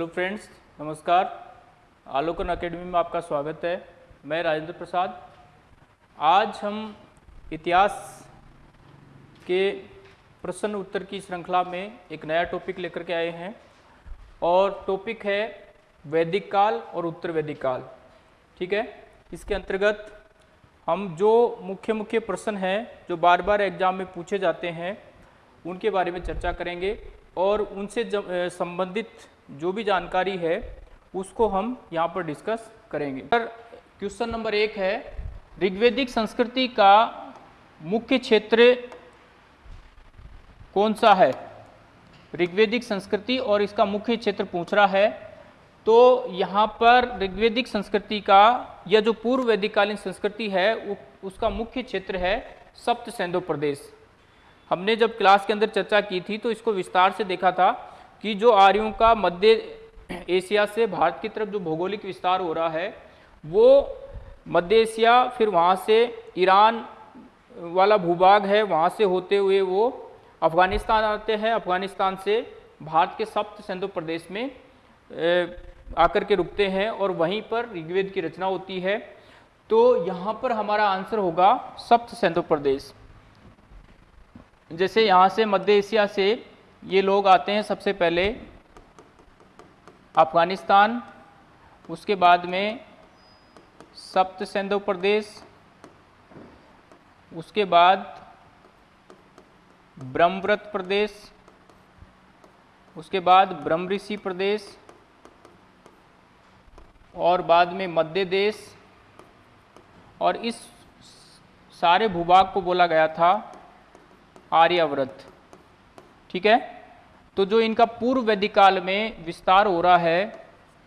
Hello friends, नमस्कार। Alokan academy में आपका स्वागत है। मैं राजेंद्र प्रसाद। आज हम इतिहास के प्रश्न उत्तर की श्रृंखला में एक नया टॉपिक लेकर के आए हैं और टॉपिक है वैदिक काल और उत्तर वैदिक काल। ठीक है? इसके अंतर्गत हम जो मुख्य मुख्य प्रश्न हैं, जो बार बार एग्ज़ाम में पूछे जाते हैं, उनके बारे में चर्चा करेंगे और उनसे संबंधित जो भी जानकारी है, उसको हम यहाँ पर डिस्कस करेंगे। सर क्वेश्चन नंबर एक है, ऋग्वेदिक संस्कृति का मुख्य क्षेत्र कौन सा है? ऋग्वेदिक संस्कृति और इसका मुख्य क्षेत्र पूछ रहा है तो यहाँ पर ऋग्वेदिक संस्कृति का या जो पूर्व वैदिककालीन संस्कृति है उसका मुख्य क्षेत्र है सप्त सैंधो प्रदेश। हमने जब क्लास के अंदर चर्चा की थी तो इसको विस्तार से देखा था। कि जो आर्यों का मध्य एशिया से भारत की तरफ़ जो भौगोलिक विस्तार हो रहा है, वो मध्य एशिया, फिर वहाँ से ईरान वाला भूभाग है, वहाँ से होते हुए वो अफ़गानिस्तान आते हैं। अफ़गानिस्तान से भारत के सप्त सिंधु प्रदेश में आकर के रुकते हैं और वहीं पर ऋग्वेद की रचना होती है। तो यहाँ पर हमारा आंसर होगा सप्त सिंधु प्रदेश। जैसे यहाँ से मध्य एशिया से ये लोग आते हैं सबसे पहले अफ़गानिस्तान, उसके बाद में सप्त सिंधु प्रदेश, उसके बाद ब्रह्मव्रत प्रदेश, उसके बाद ब्रह्म ऋषि प्रदेश और बाद में मध्य देश और इस सारे भूभाग को बोला गया था आर्याव्रत। ठीक है? तो जो इनका पूर्व वैदिक काल में विस्तार हो रहा है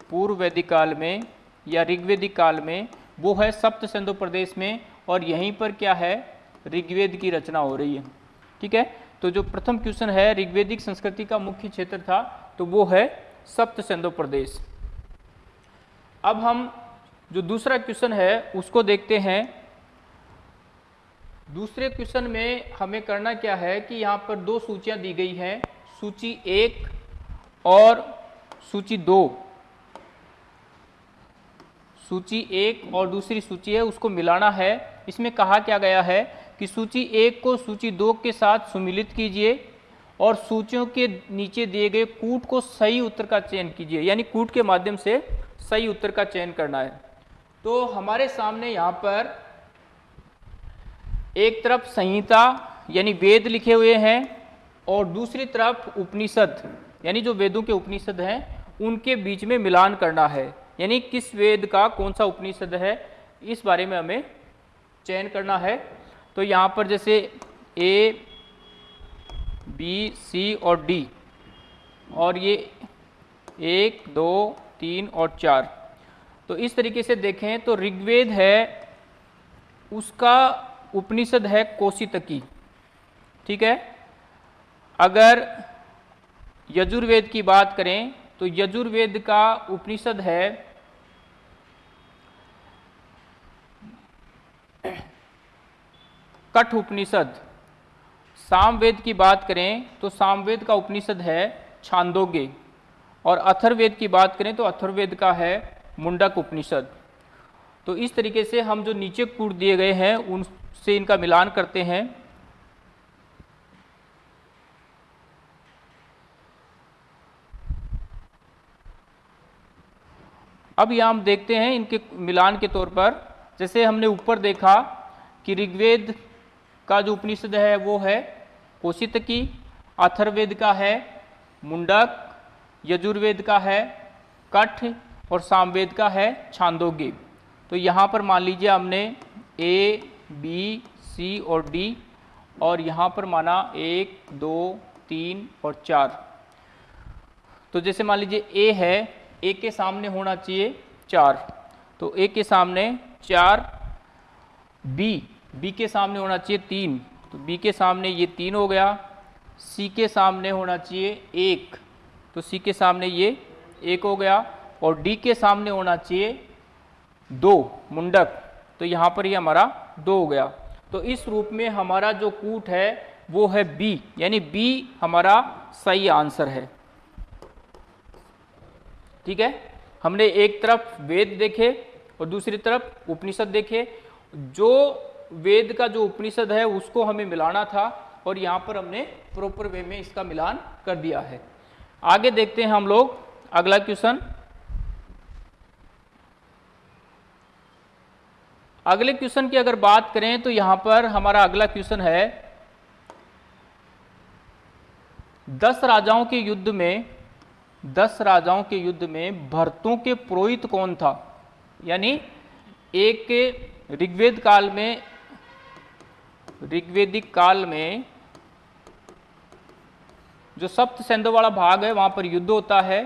पूर्व वैदिक काल में या ऋग्वेदिक काल में, वो है सप्त सिंधु प्रदेश में और यहीं पर क्या है? ऋग्वेद की रचना हो रही है। ठीक है? तो जो प्रथम क्वेश्चन है, ऋग्वेदिक संस्कृति का मुख्य क्षेत्र था तो वो है सप्त सिंधु प्रदेश। अब हम जो दूसरा क्वेश्चन है, उसको देखते हैं। दूसरे क्वेश्चन में हमें करना क्या है कि यहाँ पर दो सूचियाँ दी गई हैं, सूची एक और सूची दो। सूची एक और दूसरी सूची है, उसको मिलाना है। इसमें कहा क्या गया है कि सूची एक को सूची दो के साथ सुमिलित कीजिए और सूचियों के नीचे दिए गए कूट को सही उत्तर का चयन कीजिए, यानी कूट के माध्यम से सही उत्तर का चयन करना है। तो हमारे सामने यहाँ पर एक तरफ़ संहिता, यानी वेद लिखे हुए हैं, और दूसरी तरफ़ उपनिषद, यानी जो वेदों के उपनिषद हैं, उनके बीच में मिलान करना है। यानी किस वेद का, कौन सा उपनिषद है, इस बारे में हमें चयन करना है। तो यहाँ पर जैसे ए बी सी और डी और ये एक, दो, तीन और चार। तो इस तरीके से देखें तो ऋग्वेद है, उसका उपनिषद है कोशितकी। ठीक है? अगर यजुर्वेद की बात करें तो यजुर्वेद का उपनिषद है कठ उपनिषद। सामवेद की बात करें तो सामवेद का उपनिषद है छांदोग्य। और अथर्वेद की बात करें तो अथर्वेद का है मुंडक उपनिषद। तो इस तरीके से हम जो नीचे कूट दिए गए हैं, उन से इनका मिलान करते हैं। अब यह हम देखते हैं इनके मिलान के तौर पर। जैसे हमने ऊपर देखा कि ऋग्वेद का जो उपनिषद है वो है कोशित की अथर्वेद का है, मुंडक, यजुर्वेद का है, कठ और सामवेद का है, छांदोग्य। तो यहाँ पर मान लीजिए हमने ए बी, सी और डी और यहाँ पर माना एक, दो, तीन और चार। तो जैसे मान लीजिए ए है, ए के सामने होना चाहिए चार। तो ए के सामने चार, बी बी के सामने होना चाहिए तीन। तो बी के सामने ये तीन हो गया, सी के सामने होना चाहिए एक। तो सी के सामने ये एक हो गया और डी के सामने होना चाहिए दो, मुंडक। तो यहाँ पर ये हमारा दो हो गया। तो इस रूप में हमारा जो कूट है, वो है बी यानी बी हमारा सही आंसर है। ठीक है? हमने एक तरफ़ वेद देखे और दूसरी तरफ़ उपनिषद देखे। जो वेद का जो उपनिषद है, उसको हमें मिलाना था और यहाँ पर हमने प्रॉपर वे में इसका मिलान कर दिया है। आगे देखते हैं हम लोग अगला क्वेश्चन अगले क्वेश्चन की अगर बात करें तो यहाँ पर हमारा अगला क्वेश्चन है, दस राजाओं के युद्ध में, दस राजाओं के युद्ध में भरतों के पुरोहित कौन था? यानी एक ऋग्वेद काल में, ऋग्वेदिक काल में जो सप्त सेंधो वाला भाग है, वहाँ पर युद्ध होता है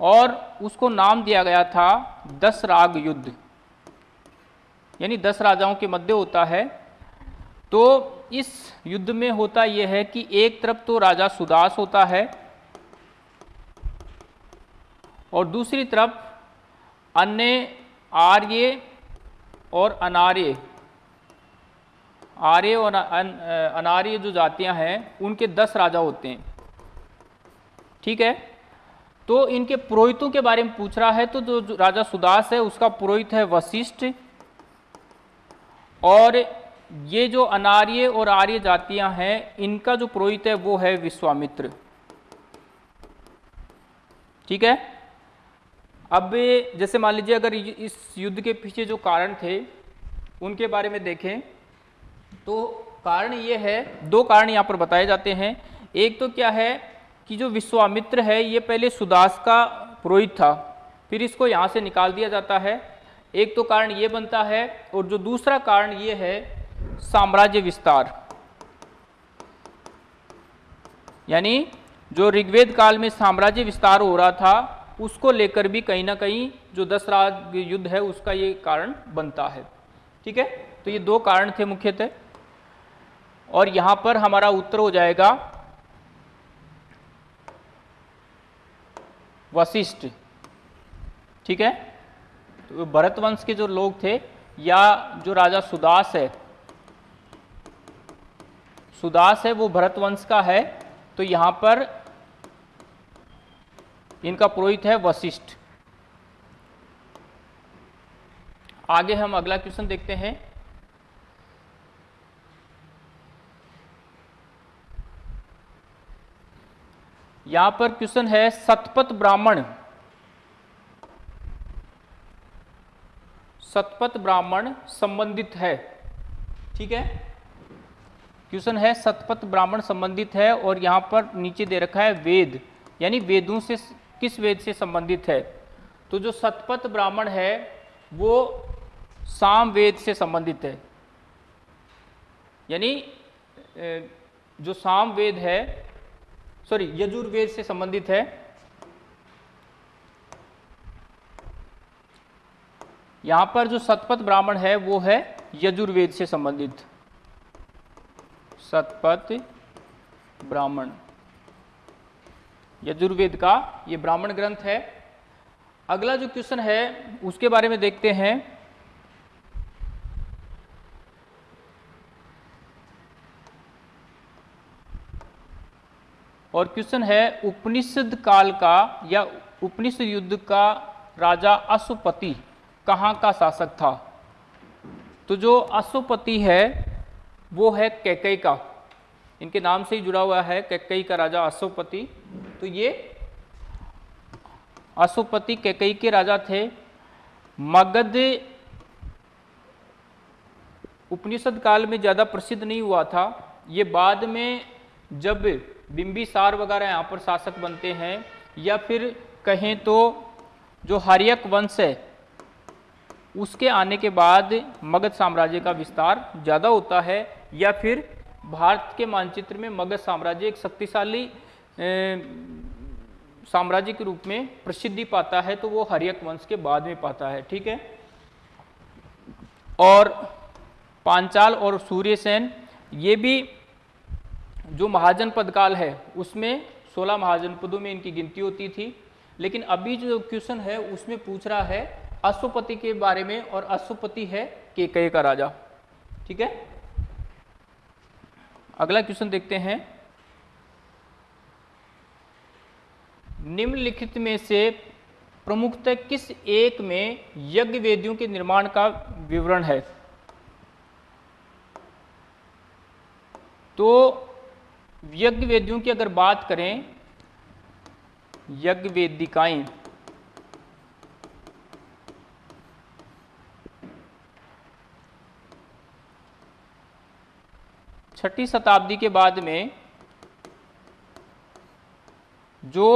और उसको नाम दिया गया था दस राग युद्ध। यानी दस राजाओं के मध्य होता है तो इस युद्ध में होता यह है कि एक तरफ़ तो राजा सुदास होता है और दूसरी तरफ़ अन्य आर्य और अनार्य। आर्य और अनार्य जो जातियाँ हैं, उनके दस राजा होते हैं। ठीक है? तो इनके पुरोहितों के बारे में पूछ रहा है तो जो राजा सुदास है, उसका पुरोहित है वशिष्ठ। और ये जो अनार्य और आर्य जातियाँ हैं, इनका जो पुरोहित है, वो है विश्वामित्र। ठीक है? अब जैसे मान लीजिए, अगर इस युद्ध के पीछे जो कारण थे, उनके बारे में देखें। तो कारण ये है, दो कारण यहाँ पर बताए जाते हैं। एक तो क्या है कि जो विश्वामित्र है, ये पहले सुदास का पुरोहित था, फिर इसको यहाँ से निकाल दिया जाता है। एक तो कारण ये बनता है और जो दूसरा कारण ये है साम्राज्य विस्तार। यानी जो ऋग्वेद काल में साम्राज्य विस्तार हो रहा था, उसको लेकर भी कहीं ना कहीं जो दस राज युद्ध है, उसका ये कारण बनता है। ठीक है? तो ये दो कारण थे मुख्यतः। और यहाँ पर हमारा उत्तर हो जाएगा वशिष्ठ। ठीक है? तो भरत वंश के जो लोग थे या जो राजा सुदास है सुदास है, वो भरत वंश का है तो यहाँ पर इनका पुरोहित है वशिष्ठ। आगे हम अगला क्वेश्चन देखते हैं। यहाँ पर क्वेश्चन है, सतपथ ब्राह्मण। सतपथ ब्राह्मण संबंधित है। ठीक है? क्वेश्चन है, सतपथ ब्राह्मण संबंधित है और यहाँ पर नीचे दे रखा है वेद। यानी वेदों से किस वेद से संबंधित है? तो जो सतपथ ब्राह्मण है, वो साम वेद से संबंधित है। यानी जो साम वेद है सॉरी यजुर्वेद से संबंधित है यहाँ पर जो सतपथ ब्राह्मण है, वो है यजुर्वेद से संबंधित। सतपथ ब्राह्मण। यजुर्वेद का ये ब्राह्मण ग्रंथ है। अगला जो क्वेश्चन है, उसके बारे में देखते हैं। और क्वेश्चन है, उपनिषद काल का या उपनिषद युद्ध का राजा अशुपति। कहाँ का शासक था? तो जो अशुपति है, वो है कैकई का। इनके नाम से ही जुड़ा हुआ है कैकई का राजा अशुपति। तो ये अशुपति कैकई के राजा थे। मगध उपनिषद काल में ज़्यादा प्रसिद्ध नहीं हुआ था। ये बाद में जब बिंबिसार वगैरह यहाँ पर शासक बनते हैं, या फिर कहें तो जो हरियक वंश है उसके आने के बाद मगध साम्राज्य का विस्तार ज़्यादा होता है या फिर भारत के मानचित्र में मगध साम्राज्य एक शक्तिशाली साम्राज्य के रूप में प्रसिद्धि पाता है तो वो हरियक वंश के बाद में पाता है, ठीक है? और पांचाल और सूर्यसेन, ये भी जो महाजनपद काल है, उसमें 16 महाजनपदों में इनकी गिनती होती थी, लेकिन अभी जो क्वेश्चन है, उसमें पूछ रहा है अशुपति के बारे में और अशुपति है केकय का राजा। ठीक है? अगला क्वेश्चन देखते हैं। निम्नलिखित में से प्रमुखतः किस एक में यज्ञ वेदियों के निर्माण का विवरण है? तो यज्ञ वेदियों की अगर बात करें यज्ञ वेदिकाएँ छठी शताब्दी के बाद में जो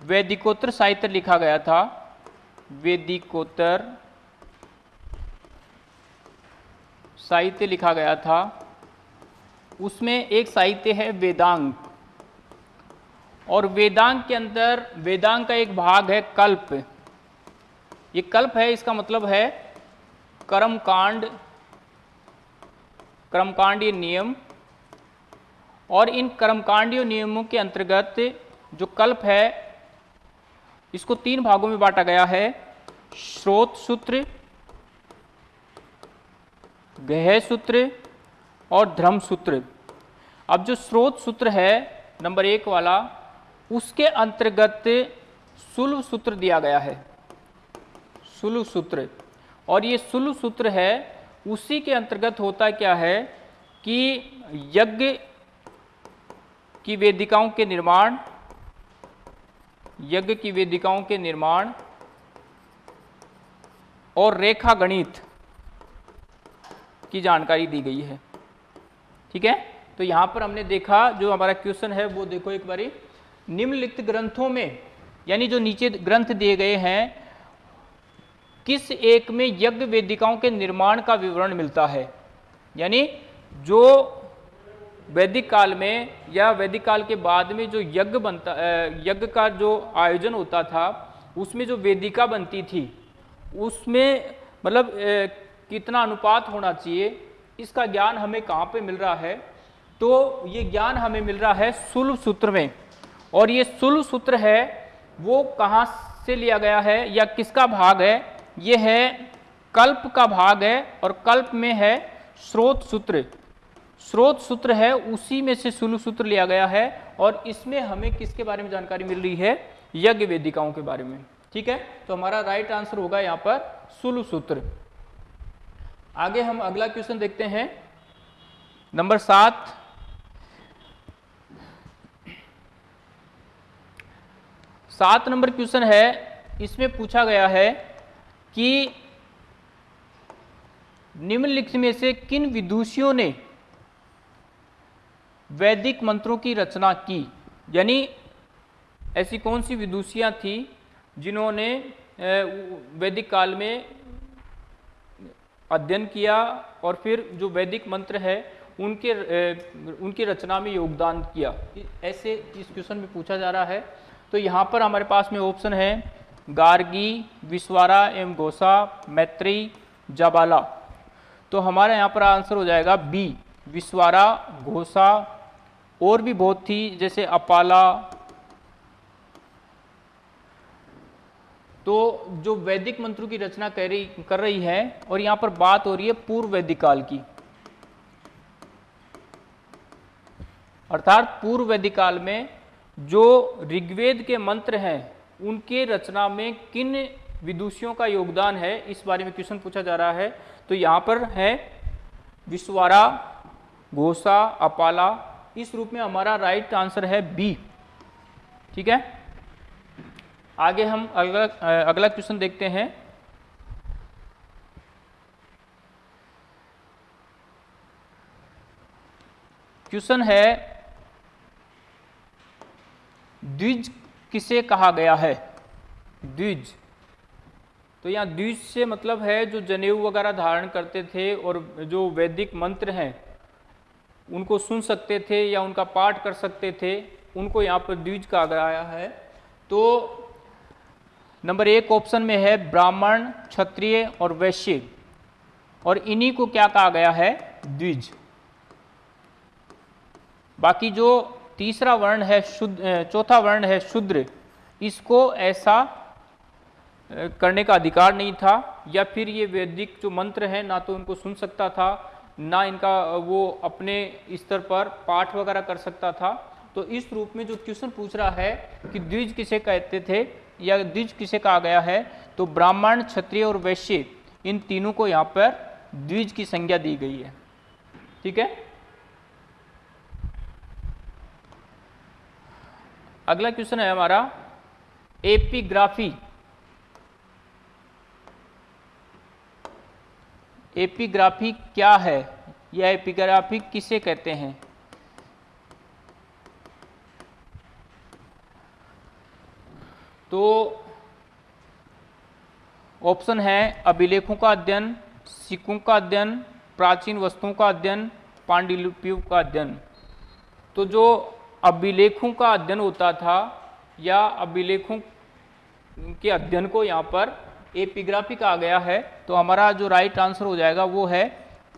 वैदिकोत्तर साहित्य लिखा गया था, वेदिकोत्तर साहित्य लिखा गया था, उसमें एक साहित्य है वेदांग और वेदांग के अंदर वेदांग का एक भाग है कल्प। ये कल्प है, इसका मतलब है कर्मकांड कर्मकांडीय नियम और इन कर्मकांडीय नियमों के अंतर्गत जो कल्प है, इसको तीन भागों में बांटा गया है। स्रोत सूत्र, गह सूत्र और धर्म सूत्र। अब जो स्रोत सूत्र है, नंबर एक वाला, उसके अंतर्गत सुलभ सूत्र दिया गया है। सुलभ सूत्र। और ये सुलभ सूत्र है उसी के अंतर्गत होता क्या है कि यज्ञ की वेदिकाओं के निर्माण, यज्ञ की वेदिकाओं के निर्माण और रेखा गणित की जानकारी दी गई है। ठीक है? तो यहाँ पर हमने देखा जो हमारा क्वेश्चन है, वो देखो एक बारी। निम्नलिखित ग्रंथों में, यानी जो नीचे ग्रंथ दिए गए हैं किस एक में यज्ञ वेदिकाओं के निर्माण का विवरण मिलता है? यानी जो वैदिक काल में या वैदिक काल के बाद में जो यज्ञ बनता यज्ञ का जो आयोजन होता था, उसमें जो वेदिका बनती थी, उसमें मतलब कितना अनुपात होना चाहिए, इसका ज्ञान हमें कहाँ पे मिल रहा है? तो ये ज्ञान हमें मिल रहा है सुलभ सूत्र में। और ये सुलभ सूत्र है, वो कहाँ से लिया गया है या किसका भाग है? ये है कल्प का भाग है और कल्प में है स्रोत सूत्र। स्रोत सूत्र है, उसी में से सुलभ सूत्र लिया गया है और इसमें हमें किसके बारे में जानकारी मिल रही है? यज्ञ वेदिकाओं के बारे में। ठीक है? तो हमारा राइट आंसर होगा यहाँ पर सुलभ सूत्र। आगे हम अगला क्वेश्चन देखते हैं। नंबर सात। सात नंबर क्वेश्चन है। इसमें पूछा गया है कि निम्नलिखित में से किन विदुषियों ने वैदिक मंत्रों की रचना की? यानी ऐसी कौन सी विदुषियाँ थी जिन्होंने वैदिक काल में अध्ययन किया और फिर जो वैदिक मंत्र है उनके उनकी रचना में योगदान किया? ऐसे इस क्वेश्चन में पूछा जा रहा है। तो यहाँ पर हमारे पास में ऑप्शन है गार्गी, विश्वारा एवं घोषा मैत्री, जाबाला। तो हमारा यहाँ पर आंसर हो जाएगा बी, विश्वारा घोसा और भी बहुत थी, जैसे अपाला। तो जो वैदिक मंत्रों की रचना कर रही कर रही है, और यहाँ पर बात हो रही है पूर्व वैदिक काल की। अर्थात पूर्व वैदिक काल में जो ऋग्वेद के मंत्र हैं उनके रचना में किन विदुषियों का योगदान है, इस बारे में क्वेश्चन पूछा जा रहा है। तो यहाँ पर है, विश्वारा, घोषा, अपाला, इस रूप में हमारा राइट आंसर है बी ठीक है? आगे हम अगला अगला क्वेश्चन देखते हैं। क्वेश्चन है, द्विज किसे कहा गया है? द्विज। तो यहाँ द्विज से मतलब है जो जनेऊ वगैरह धारण करते थे और जो वैदिक मंत्र हैं, उनको सुन सकते थे या उनका पाठ कर सकते थे, उनको यहाँ पर द्विज कहा गया है। तो नंबर एक ऑप्शन में है ब्राह्मण, क्षत्रिय और वैश्य। और इन्हीं को क्या कहा गया है? द्विज। बाकी जो तीसरा वर्ण है शुद्ध चौथा वर्ण है शूद्र। इसको ऐसा करने का अधिकार नहीं था, या फिर ये वैदिक जो मंत्र है, ना तो उनको सुन सकता था, ना इनका वो अपने स्तर पर पाठ वगैरह कर सकता था। तो इस रूप में जो क्वेश्चन पूछ रहा है कि द्विज किसे कहते थे, या द्विज किसे कहा गया है तो ब्राह्मण, क्षत्रिय और वैश्य, इन तीनों को यहाँ पर द्विज की संज्ञा दी गई है। ठीक है? अगला क्वेश्चन है हमारा, एपिग्राफी। एपिग्राफी क्या है? या एपिग्राफी किसे कहते हैं? तो ऑप्शन है अभिलेखों का अध्ययन, सिक्कों का अध्ययन, प्राचीन वस्तुओं का अध्ययन पांडुलिपियों का अध्ययन। तो जो अभिलेखों का अध्ययन होता था, या अभिलेखों के अध्ययन को यहाँ पर एपिग्राफी कहा गया है तो हमारा जो राइट आंसर हो जाएगा वो है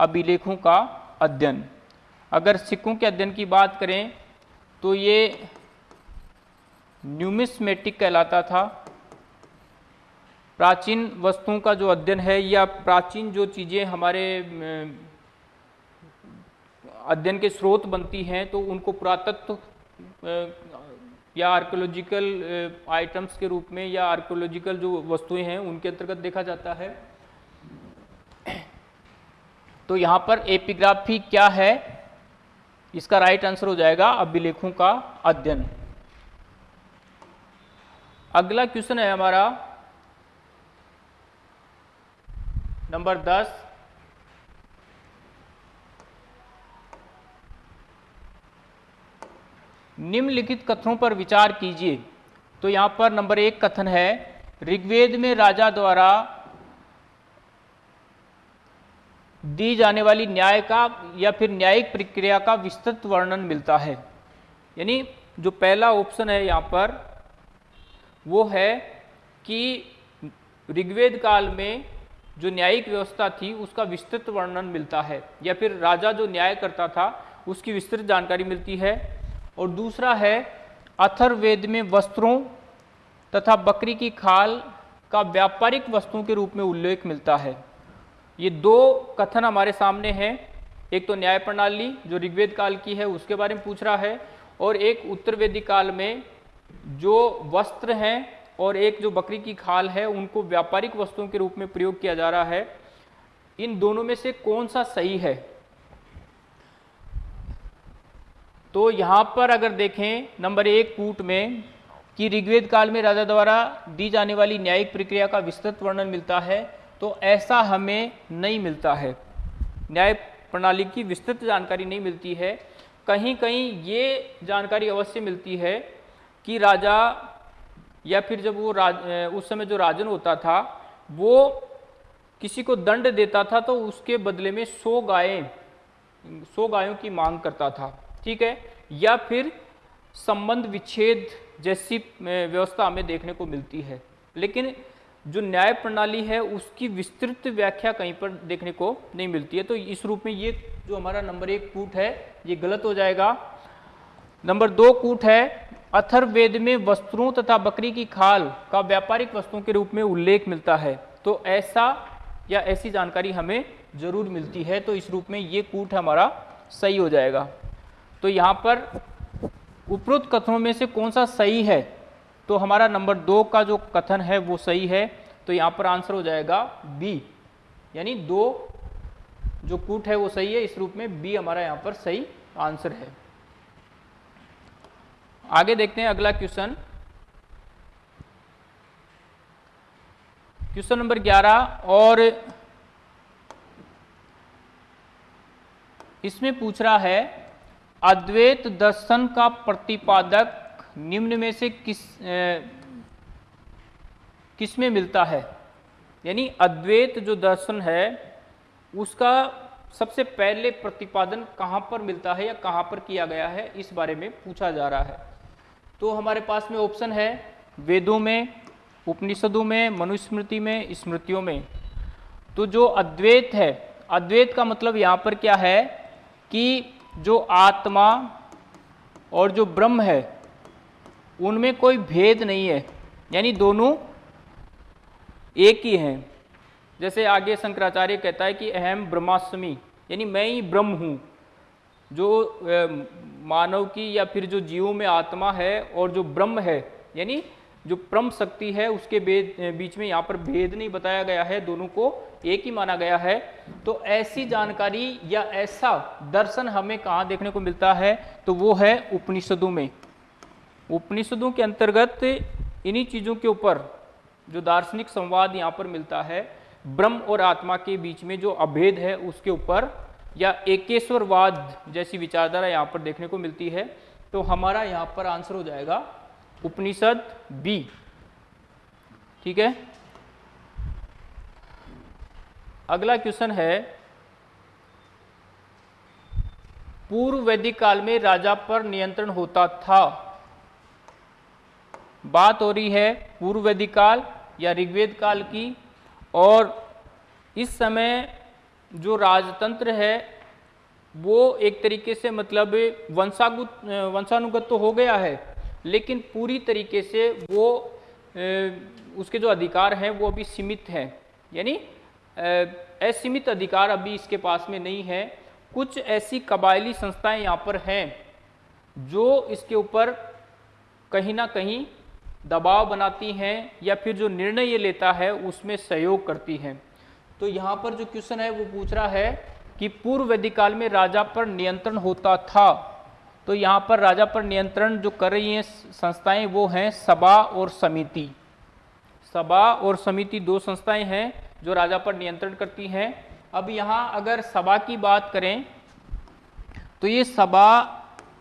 अभिलेखों का अध्ययन। अगर सिक्कों के अध्ययन की बात करें तो ये न्यूमिस्मेटिक कहलाता था। प्राचीन वस्तुओं का जो अध्ययन है, या प्राचीन जो चीज़ें हमारे अध्ययन के स्रोत बनती हैं तो उनको पुरातत्व या आर्कोलॉजिकल आइटम्स के रूप में या आर्कोलॉजिकल जो वस्तुएँ हैं, उनके अंतर्गत देखा जाता है। तो यहाँ पर एपिग्राफी क्या है? इसका राइट आंसर हो जाएगा अभिलेखों का अध्ययन। अगला क्वेश्चन है हमारा। नंबर दस। निम्नलिखित कथनों पर विचार कीजिए। तो यहाँ पर नंबर एक कथन है, ऋग्वेद में राजा द्वारा दी जाने वाली न्याय का या फिर न्यायिक प्रक्रिया का विस्तृत वर्णन मिलता है। यानी जो पहला ऑप्शन है यहाँ पर, वो है कि ऋग्वेद काल में जो न्यायिक व्यवस्था थी, उसका विस्तृत वर्णन मिलता है। या फिर राजा जो न्याय करता था, उसकी विस्तृत जानकारी मिलती है। और दूसरा है अथर्वेद में वस्त्रों तथा बकरी की खाल का व्यापारिक वस्तुओं के रूप में उल्लेख मिलता है। ये दो कथन हमारे सामने हैं। एक तो न्याय प्रणाली, जो ऋग्वेद काल की है, उसके बारे में पूछ रहा है, और एक उत्तर काल में जो वस्त्र हैं और एक जो बकरी की खाल है, उनको व्यापारिक वस्तुओं के रूप में प्रयोग किया जा रहा है। इन दोनों में से कौन सा सही है? तो यहाँ पर अगर देखें, नंबर एक कूट में कि ऋग्वेद काल में राजा द्वारा दी जाने वाली न्यायिक प्रक्रिया का विस्तृत वर्णन मिलता है तो ऐसा हमें नहीं मिलता है। न्याय प्रणाली की विस्तृत जानकारी नहीं मिलती है। कहीं कहीं ये जानकारी अवश्य मिलती है कि राजा या फिर जब वो राज उस समय जो राजन होता था, वो किसी को दंड देता था तो उसके बदले में सौ गायें, सौ गायों की मांग करता था। ठीक है? या फिर संबंध विच्छेद जैसी व्यवस्था हमें देखने को मिलती है। लेकिन जो न्याय प्रणाली है, उसकी विस्तृत व्याख्या कहीं पर देखने को नहीं मिलती है। तो इस रूप में ये जो हमारा नंबर एक कूट है, ये गलत हो जाएगा। नंबर दो कूट है अथर्वेद में वस्त्रों तथा बकरी की खाल का व्यापारिक वस्तुओं के रूप में उल्लेख मिलता है। तो ऐसा या ऐसी जानकारी हमें ज़रूर मिलती है। तो इस रूप में ये कूट हमारा सही हो जाएगा। तो यहाँ पर उपरोक्त कथनों में से कौन सा सही है? तो हमारा नंबर दो का जो कथन है, वो सही है। तो यहाँ पर आंसर हो जाएगा बी यानी दो जो कूट है, वो सही है। इस रूप में बी हमारा यहाँ पर सही आंसर है। आगे देखते हैं अगला क्वेश्चन। क्वेश्चन नंबर 11 और इसमें पूछ रहा है अद्वैत दर्शन का प्रतिपादक निम्न में से किस ए, किसमें मिलता है? यानी अद्वैत जो दर्शन है उसका सबसे पहले प्रतिपादन कहाँ पर मिलता है या कहाँ पर किया गया है इस बारे में पूछा जा रहा है। तो हमारे पास में ऑप्शन है वेदों में उपनिषदों में मनुस्मृति में स्मृतियों में। तो जो अद्वैत है अद्वैत का मतलब यहाँ पर क्या है कि जो आत्मा और जो ब्रह्म है, उनमें कोई भेद नहीं है। यानी दोनों एक ही हैं। जैसे आगे शंकराचार्य कहता है कि अहम ब्रह्मास्मि, यानी मैं ही ब्रह्म हूँ, जो मानव की या फिर जो जीवों में आत्मा है और जो ब्रह्म है, यानी जो परम शक्ति है, उसके बीच में यहाँ पर भेद नहीं बताया गया है, दोनों को एक ही माना गया है। तो ऐसी जानकारी या ऐसा दर्शन हमें कहाँ देखने को मिलता है? तो वो है उपनिषदों में। उपनिषदों के अंतर्गत इन्हीं चीज़ों के ऊपर जो दार्शनिक संवाद यहाँ पर मिलता है, ब्रह्म और आत्मा के बीच में जो अभेद है उसके ऊपर, या एकेश्वरवाद जैसी विचारधारा यहाँ पर देखने को मिलती है। तो हमारा यहाँ पर आंसर हो जाएगा उपनिषद बी। ठीक है? अगला क्वेश्चन है पूर्व वैदिक काल में राजा पर नियंत्रण होता था। बात हो रही है पूर्व वैदिक काल या ऋग्वेद काल की, और इस समय जो राजतंत्र है, वो एक तरीके से मतलब वंशागुत, वंशानुगत तो हो गया है, लेकिन पूरी तरीके से वो उसके जो अधिकार हैं, वो अभी सीमित हैं। यानी असीमित अधिकार अभी इसके पास में नहीं है। कुछ ऐसी कबायली संस्थाएँ यहाँ पर हैं जो इसके ऊपर कहीं ना कहीं दबाव बनाती हैं या फिर जो निर्णय ये लेता है उसमें सहयोग करती हैं। तो यहाँ पर जो क्वेश्चन है वो पूछ रहा है कि पूर्व वैदिक काल में राजा पर नियंत्रण होता था। तो यहाँ पर राजा पर नियंत्रण जो कर रही हैं संस्थाएँ वो हैं सभा और समिति। सभा और समिति दो संस्थाएँ हैं। जो राजा पर नियंत्रण करती हैं। अब यहाँ अगर सभा की बात करें तो ये सभा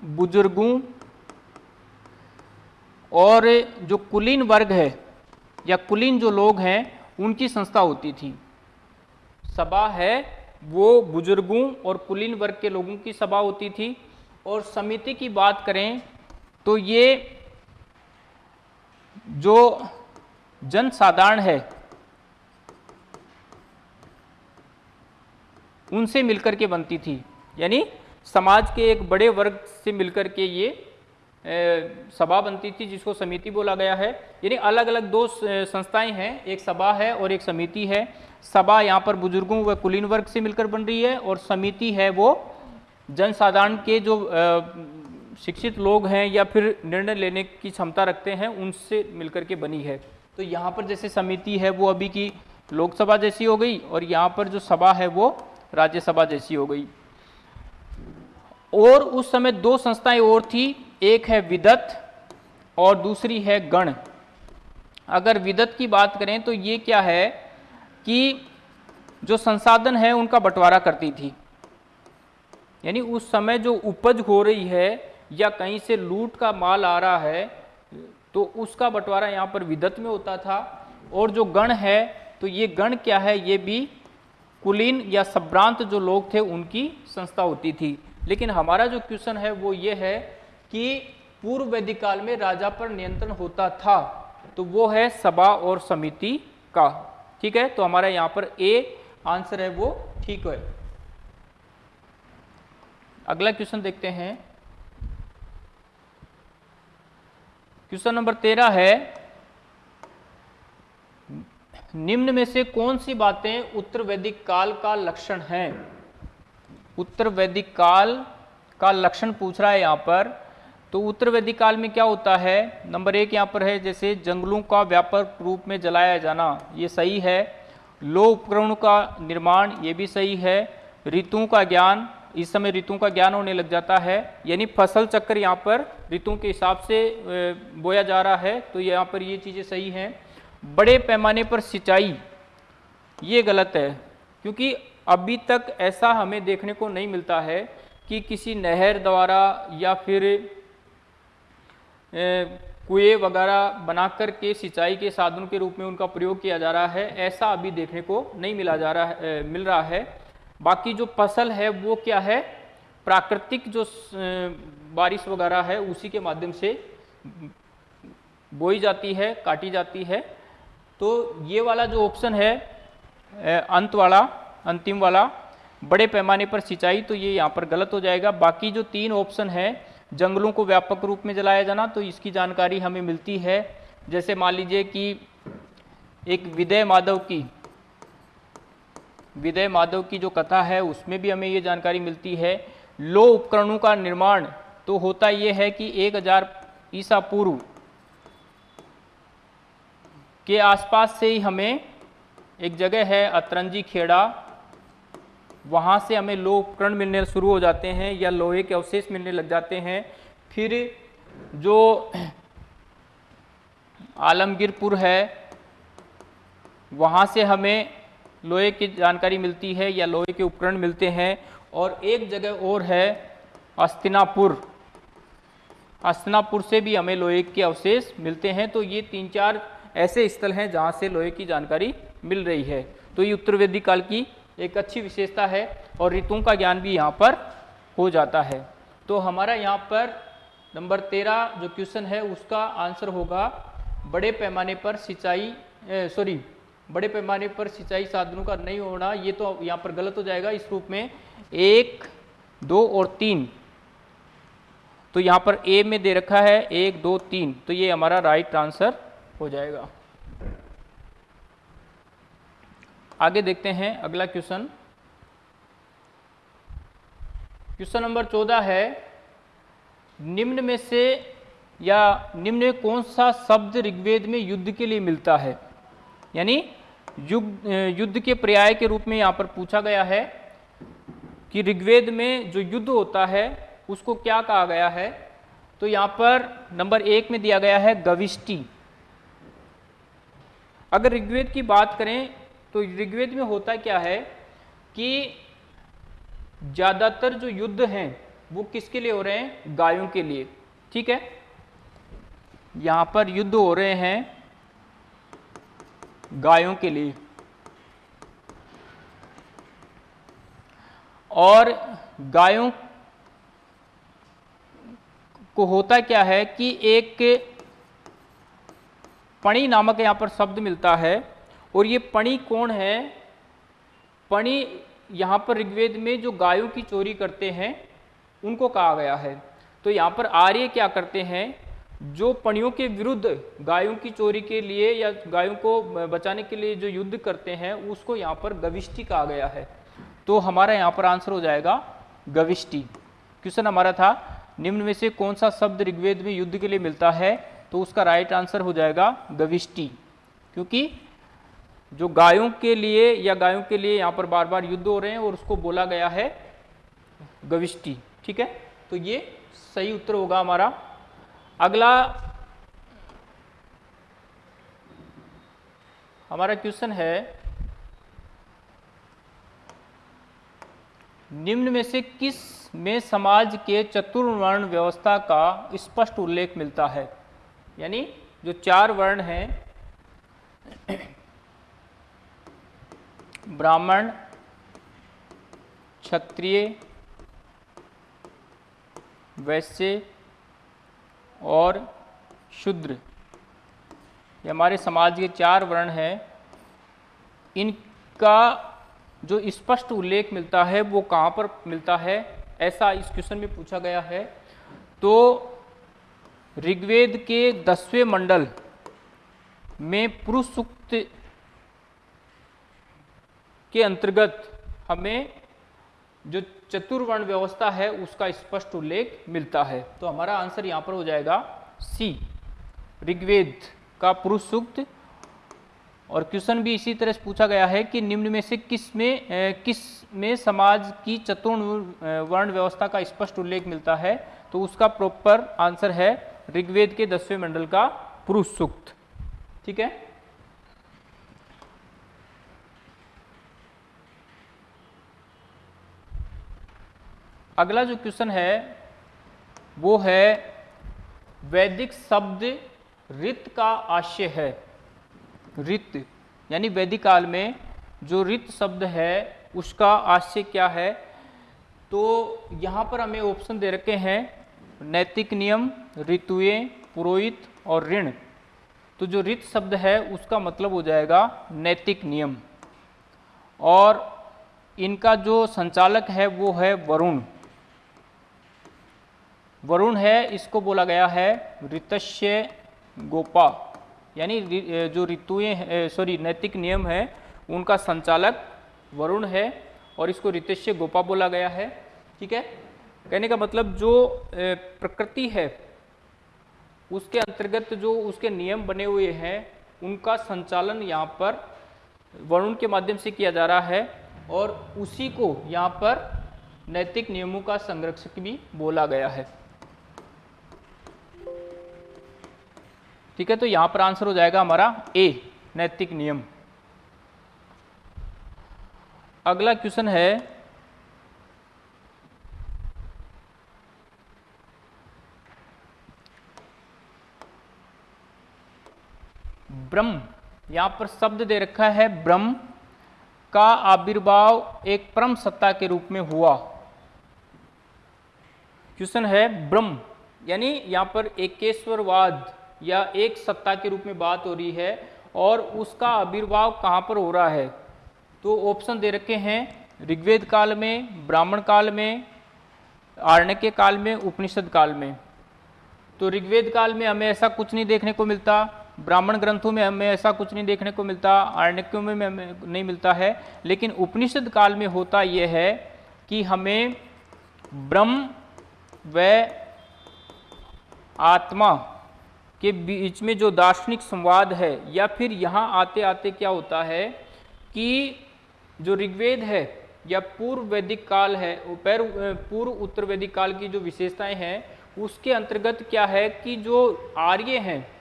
बुज़ुर्गों और जो कुलीन वर्ग है या कुलीन जो लोग हैं, उनकी संस्था होती थी। सभा है, वो बुज़ुर्गों और कुलीन वर्ग के लोगों की सभा होती थी। और समिति की बात करें तो ये जो जन साधारण है उनसे मिलकर के बनती थी। यानी समाज के एक बड़े वर्ग से मिलकर के ये सभा बनती थी, जिसको समिति बोला गया है। यानी अलग अलग दो संस्थाएँ हैं, एक सभा है और एक समिति है। सभा यहाँ पर बुज़ुर्गों व कुलीन वर्ग से मिलकर बन रही है और समिति है वो जनसाधारण के जो शिक्षित लोग हैं या फिर निर्णय लेने की क्षमता रखते हैं, उनसे मिलकर के बनी है। तो यहाँ पर जैसे समिति है वो अभी की लोकसभा जैसी हो गई और यहाँ पर जो सभा है वो राज्यसभा जैसी हो गई। और उस समय दो संस्थाएँ और थी, एक है विदत और दूसरी है गण। अगर विदत की बात करें तो ये क्या है कि जो संसाधन है, उनका बंटवारा करती थी। यानी उस समय जो उपज हो रही है या कहीं से लूट का माल आ रहा है तो उसका बंटवारा यहाँ पर विदत में होता था। और जो गण है तो ये गण क्या है, ये भी कुलीन या सभ्रांत जो लोग थे, उनकी संस्था होती थी। लेकिन हमारा जो क्वेश्चन है, वो ये है कि पूर्व वैदिक काल में राजा पर नियंत्रण होता था तो वो है सभा और समिति का। ठीक है? तो हमारा यहाँ पर ए आंसर है, वो ठीक है। अगला क्वेश्चन देखते हैं। क्वेश्चन नंबर तेरह है निम्न में से कौन सी बातें उत्तर वैदिक काल का लक्षण है? उत्तर वैदिक काल का लक्षण पूछ रहा है यहाँ पर। तो उत्तर वैदिक काल में क्या होता है? नंबर एक यहाँ पर है, जैसे जंगलों का व्यापक रूप में जलाया जाना, ये सही है। लो उपकरणों का निर्माण, ये भी सही है। ऋतुओं का ज्ञान, इस समय ऋतुओं का ज्ञान होने लग जाता है। यानी फ़सल चक्र यहाँ पर ऋतुओं के हिसाब से बोया जा रहा है तो यहाँ पर ये चीज़ें सही हैं। बड़े पैमाने पर सिंचाई, ये गलत है, क्योंकि अभी तक ऐसा हमें देखने को नहीं मिलता है कि किसी नहर द्वारा या फिर कुएँ वगैरह बनाकर के सिंचाई के साधन के रूप में उनका प्रयोग किया जा रहा है, ऐसा अभी देखने को नहीं मिला जा रहा है मिल रहा है। बाकी जो फ़सल है, वो क्या है? प्राकृतिक जो बारिश वगैरह है, उसी के माध्यम से बोई जाती है, काटी जाती है। तो ये वाला जो ऑप्शन है अंत वाला, अंतिम वाला, बड़े पैमाने पर सिंचाई तो ये यहाँ पर गलत हो जाएगा। बाकी जो तीन ऑप्शन है, जंगलों को व्यापक रूप में जलाया जाना तो इसकी जानकारी हमें मिलती है। जैसे मान लीजिए कि एक विदय माधव की, विदय माधव की जो कथा है, उसमें भी हमें ये जानकारी मिलती है। लो उपकरणों का निर्माण तो होता ये है कि 1000 ईसा पूर्व के आसपास से ही हमें एक जगह है अतरंजी खेड़ा। वहाँ से हमें लोह उपकरण मिलने शुरू हो जाते हैं या लोहे के अवशेष मिलने लग जाते हैं। फिर जो आलमगीरपुर है, वहाँ से हमें लोहे की जानकारी मिलती है या लोहे के उपकरण मिलते हैं। और एक जगह और है अस्तिनापुर। अस्तिनापुर से भी हमें लोहे के अवशेष मिलते हैं। तो ये तीन चार ऐसे स्थल हैं जहाँ से लोहे की जानकारी मिल रही है। तो ये उत्तर वैदिक काल की एक अच्छी विशेषता है और ऋतुओं का ज्ञान भी यहाँ पर हो जाता है। तो हमारा यहाँ पर नंबर तेरह जो क्वेश्चन है, उसका आंसर होगा, बड़े पैमाने पर सिंचाई सॉरी, बड़े पैमाने पर सिंचाई साधनों का नहीं होना, ये तो यहाँ पर गलत हो जाएगा। इस रूप में एक, दो और तीन। तो यहाँ पर ए में दे रखा है, एक, दो, तीन। तो ये हमारा राइट आंसर हो जाएगा। आगे देखते हैं अगला क्वेश्चन। क्वेश्चन नंबर चौदह है, निम्न में से या निम्न में कौन सा शब्द ऋग्वेद में युद्ध के लिए मिलता है? यानी युद्ध युद्ध के पर्याय के रूप में यहाँ पर पूछा गया है कि ऋग्वेद में जो युद्ध होता है, उसको क्या कहा गया है? तो यहाँ पर नंबर एक में दिया गया है, गविष्टि। अगर ऋग्वेद की बात करें तो ऋग्वेद में होता क्या है कि ज़्यादातर जो युद्ध हैं, वो किसके लिए हो रहे हैं? गायों के लिए। ठीक है? यहाँ पर युद्ध हो रहे हैं गायों के लिए। और गायों को होता क्या है कि एक पणी नामक यहाँ पर शब्द मिलता है, और ये पणी कौन है? पणी यहाँ पर ऋग्वेद में जो गायों की चोरी करते हैं, उनको कहा गया है। तो यहाँ पर आर्य क्या करते हैं? जो पणियों के विरुद्ध गायों की चोरी के लिए या गायों को बचाने के लिए जो युद्ध करते हैं, उसको यहाँ पर गविष्टि कहा गया है। तो हमारा यहाँ पर आंसर हो जाएगा गविष्टि। क्वेश्चन हमारा था, निम्न में से कौन सा शब्द ऋग्वेद में युद्ध के लिए मिलता है? तो उसका राइट आंसर हो जाएगा गविष्टि क्योंकि जो गायों के लिए या गायों के लिए यहाँ पर बार बार युद्ध हो रहे हैं और उसको बोला गया है गविष्टि ठीक है? तो ये सही उत्तर होगा हमारा। अगला हमारा क्वेश्चन है, निम्न में से किसमें समाज के चतुर्वर्ण व्यवस्था का स्पष्ट उल्लेख मिलता है? यानी जो चार वर्ण हैं, ब्राह्मण, क्षत्रिय, वैश्य और शूद्र। ये हमारे समाज के चार वर्ण हैं। इनका जो स्पष्ट उल्लेख मिलता है वो कहाँ पर मिलता है? ऐसा इस क्वेश्चन में पूछा गया है। तो ऋग्वेद के दसवें मंडल में पुरुष सूक्त के अंतर्गत हमें जो चतुर्वर्ण व्यवस्था है, उसका स्पष्ट उल्लेख मिलता है। तो हमारा आंसर यहाँ पर हो जाएगा सी ऋग्वेद का पुरुष सूक्त और क्वेश्चन भी इसी तरह से पूछा गया है कि निम्न में से किसमें किसमें समाज की चतुर्ण वर्ण व्यवस्था का स्पष्ट उल्लेख मिलता है? तो उसका प्रॉपर आंसर है ऋग्वेद के दसवें मंडल का पुरुष सूक्त ठीक है? अगला जो क्वेश्चन है, वो है वैदिक शब्द रित का आशय है। रित यानी वैदिक काल में जो रित शब्द है, उसका आशय क्या है? तो यहाँ पर हमें ऑप्शन दे रखे हैं नैतिक नियम ऋतुएँ, पुरोहित और ऋण। तो जो रित शब्द है, उसका मतलब हो जाएगा नैतिक नियम। और इनका जो संचालक है, वो है वरुण। वरुण है, इसको बोला गया है ऋतस्य गोपा। यानी जो ऋतुएँ सॉरी नैतिक नियम है, उनका संचालक वरुण है और इसको ऋतस्य गोपा बोला गया है। ठीक है? कहने का मतलब जो प्रकृति है उसके अंतर्गत जो उसके नियम बने हुए हैं, उनका संचालन यहाँ पर वरुण के माध्यम से किया जा रहा है और उसी को यहाँ पर नैतिक नियमों का संरक्षक भी बोला गया है। ठीक है तो यहाँ पर आंसर हो जाएगा हमारा ए नैतिक नियम। अगला क्वेश्चन है ब्रह्म। यहाँ पर शब्द दे रखा है ब्रह्म का आविर्भाव एक परम सत्ता के रूप में हुआ। क्वेश्चन है ब्रह्म। यानी यहाँ पर एकेश्वरवाद या एक सत्ता के रूप में बात हो रही है और उसका आविर्भाव कहाँ पर हो रहा है? तो ऑप्शन दे रखे हैं ऋग्वेद काल में, ब्राह्मण काल में, आरण्यक काल में, उपनिषद काल में। तो ऋग्वेद काल में हमें ऐसा कुछ नहीं देखने को मिलता। ब्राह्मण ग्रंथों में हमें ऐसा कुछ नहीं देखने को मिलता आरण्यकों में हमें नहीं मिलता है, लेकिन उपनिषद काल में होता यह है कि हमें ब्रह्म व आत्मा के बीच में जो दार्शनिक संवाद है, या फिर यहाँ आते आते क्या होता है कि जो ऋग्वेद है, या पूर्व वैदिक काल है पूर्व उत्तर वैदिक काल की जो विशेषताएँ हैं, उसके अंतर्गत क्या है कि जो आर्य हैं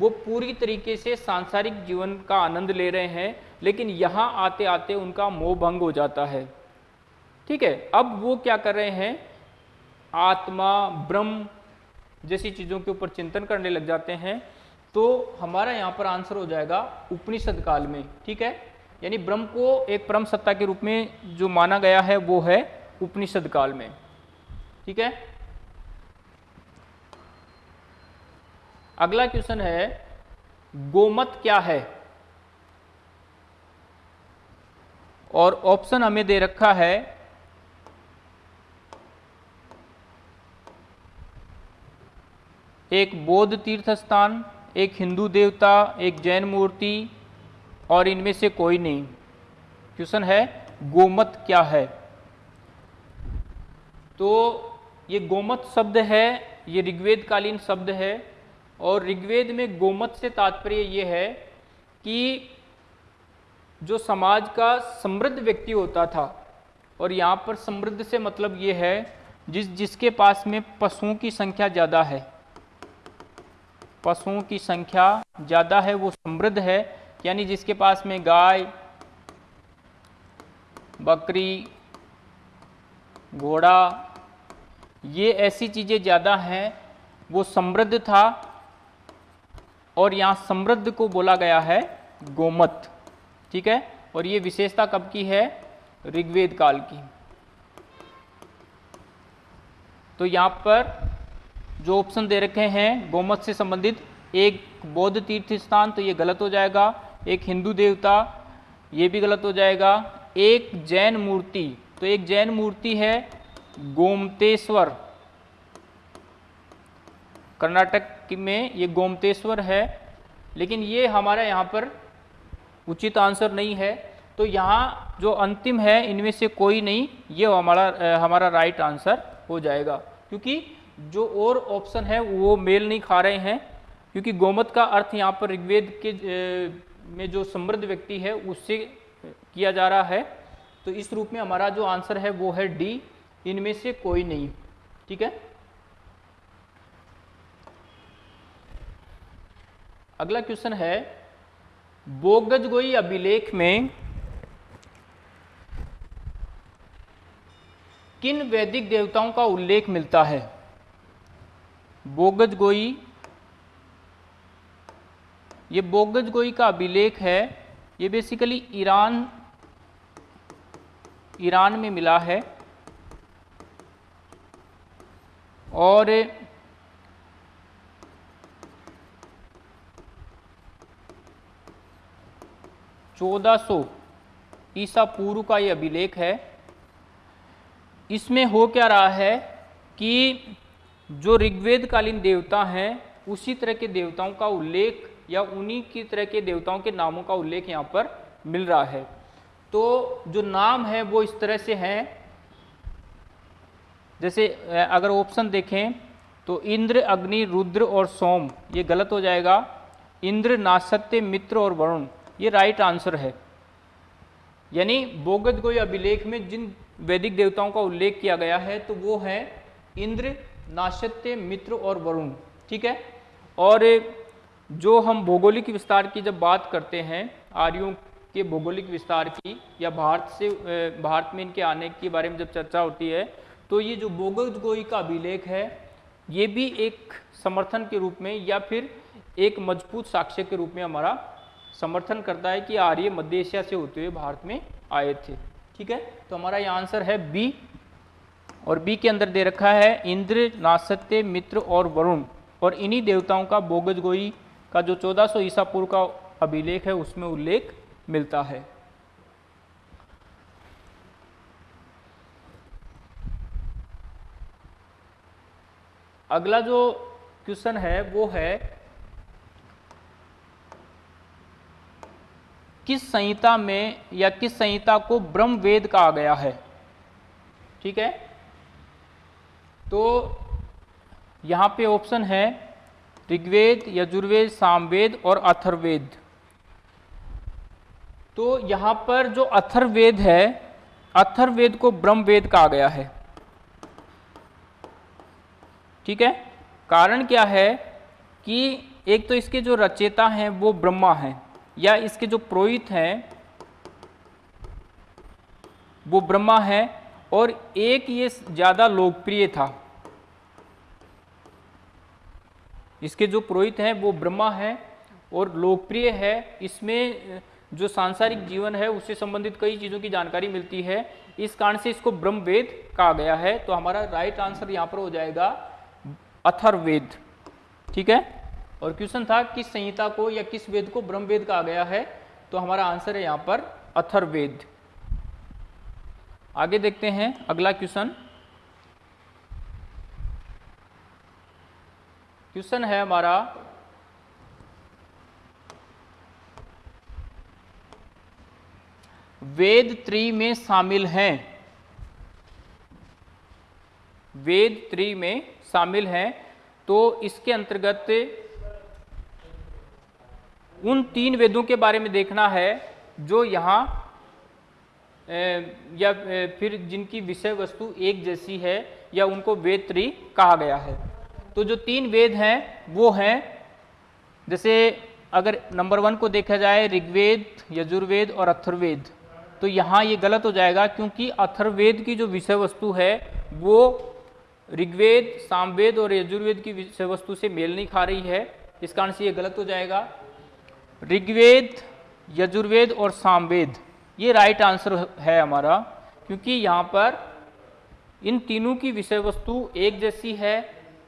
वो पूरी तरीके से सांसारिक जीवन का आनंद ले रहे हैं, लेकिन यहाँ आते आते उनका मोह भंग हो जाता है। ठीक है, अब वो क्या कर रहे हैं? आत्मा, ब्रह्म जैसी चीज़ों के ऊपर चिंतन करने लग जाते हैं तो हमारा यहाँ पर आंसर हो जाएगा उपनिषद काल में। ठीक है? यानी ब्रह्म को एक परम सत्ता के रूप में जो माना गया है, वो है उपनिषद काल में। ठीक है? अगला क्वेश्चन है, गोमत क्या है? और ऑप्शन हमें दे रखा है, एक बौद्ध तीर्थ स्थान एक हिंदू देवता, एक जैन मूर्ति, और इनमें से कोई नहीं। क्वेश्चन है, गोमत क्या है? तो ये गोमत शब्द है, ये ऋग्वेद कालीन शब्द है और ऋग्वेद में गोमत से तात्पर्य ये है कि जो समाज का समृद्ध व्यक्ति होता था, और यहाँ पर समृद्ध से मतलब ये है, जिस, जिसके पास में पशुओं की संख्या ज़्यादा है। पशुओं की संख्या ज़्यादा है, वो समृद्ध है, यानी जिसके पास में गाय, बकरी, घोड़ा, ये ऐसी चीज़ें ज़्यादा हैं, वो समृद्ध था और यहाँ समृद्ध को बोला गया है गोमत, ठीक है? और ये विशेषता कब की है? ऋग्वेद काल की। तो यहाँ पर जो ऑप्शन दे रखे हैं, गोमत से संबंधित, एक बौद्ध तीर्थ स्थान तो ये गलत हो जाएगा। एक हिंदू देवता, ये भी गलत हो जाएगा। एक जैन मूर्ति तो एक जैन मूर्ति है गोमतेश्वर। कर्नाटक में, ये गोमतेश्वर है, लेकिन ये हमारा यहाँ पर उचित आंसर नहीं है। तो यहाँ जो अंतिम है, इनमें से कोई नहीं, ये हमारा हमारा राइट आंसर हो जाएगा। क्योंकि जो और ऑप्शन है, वो मेल नहीं खा रहे हैं। क्योंकि गोमत का अर्थ यहाँ पर ऋग्वेद के में जो समृद्ध व्यक्ति है, उससे किया जा रहा है। तो इस रूप में हमारा जो आंसर है, वो है डी। इनमें से कोई नहीं। ठीक है? अगला क्वेश्चन है, बोगज गोई अभिलेख में किन वैदिक देवताओं का उल्लेख मिलता है? बोगज गोई, ये बोगज गोई का अभिलेख है, ये बेसिकली ईरान ईरान में मिला है। और चौदह सौ ईसा पूर्व का ये अभिलेख है। इसमें हो क्या रहा है कि जो ऋग्वेद कालीन देवता हैं, उसी तरह के देवताओं का उल्लेख या उन्हीं की तरह के देवताओं के नामों का उल्लेख यहाँ पर मिल रहा है। तो जो नाम है, वो इस तरह से हैं। जैसे अगर ऑप्शन देखें तो इंद्र, अग्नि, रुद्र और सोम, ये गलत हो जाएगा। इंद्र, नासत्य, मित्र और वरुण। ये राइट आंसर है। यानी बोगद गोई अभिलेख में जिन वैदिक देवताओं का उल्लेख किया गया है तो वो है इंद्र, नाशत्य, मित्र और वरुण, ठीक है? और जो हम भौगोलिक विस्तार की जब बात करते हैं, आर्यों के भौगोलिक विस्तार की या भारत से भारत में इनके आने के बारे में जब चर्चा होती है तो ये जो बोगद गोई का अभिलेख है, ये भी एक समर्थन के रूप में या फिर एक मज़बूत साक्ष्य के रूप में हमारा समर्थन करता है कि आर्य मध्य एशिया से होते हुए भारत में आए थे। ठीक है? तो हमारा ये आंसर है बी। और बी के अंदर दे रखा है इंद्र नासत्य मित्र और वरुण। और इन्हीं देवताओं का बोगज गोई का जो 1400 ईसा पूर्व का अभिलेख है, उसमें उल्लेख मिलता है। अगला जो क्वेश्चन है, वो है किस संहिता में या किस संहिता को ब्रह्म वेद कहा गया है? ठीक है? तो यहाँ पे ऑप्शन है ऋग्वेद, यजुर्वेद, सामवेद और अथर्वेद तो यहाँ पर जो अथर्वेद है अथर्वेद को ब्रह्म वेद कहा गया है। ठीक है? कारण क्या है कि एक तो इसके जो रचेता हैं वो ब्रह्मा हैं। या इसके जो पुरोहित हैं, वो ब्रह्मा है और एक ये ज़्यादा लोकप्रिय था। इसके जो पुरोहित हैं, वो ब्रह्मा है और लोकप्रिय है। इसमें जो सांसारिक जीवन है, उससे संबंधित कई चीज़ों की जानकारी मिलती है। इस कारण से इसको ब्रह्म वेद कहा गया है। तो हमारा राइट आंसर यहाँ पर हो जाएगा अथर्वेद ठीक है? और क्वेश्चन था, किस संहिता को या किस वेद को ब्रह्म वेद कहा गया है? तो हमारा आंसर है यहाँ पर अथर्वेद आगे देखते हैं अगला क्वेश्चन। क्वेश्चन है हमारा, वेद त्री में शामिल हैं। वेद त्री में शामिल हैं तो इसके अंतर्गत उन तीन वेदों के बारे में देखना है, जो यहाँ या फिर जिनकी विषय वस्तु एक जैसी है, या उनको वेद त्री कहा गया है। तो जो तीन वेद हैं, वो हैं, जैसे अगर नंबर वन को देखा जाए, ऋग्वेद, यजुर्वेद और अथर्वेद तो यहाँ ये गलत हो जाएगा, क्योंकि अथर्वेद की जो विषय वस्तु है, वो ऋग्वेद, सामवेद और यजुर्वेद की विषय वस्तु से मेल नहीं खा रही है। इस कारण से ये गलत हो जाएगा। ऋग्वेद, यजुर्वेद और सामवेद। ये राइट आंसर है हमारा, क्योंकि यहाँ पर इन तीनों की विषय वस्तु एक जैसी है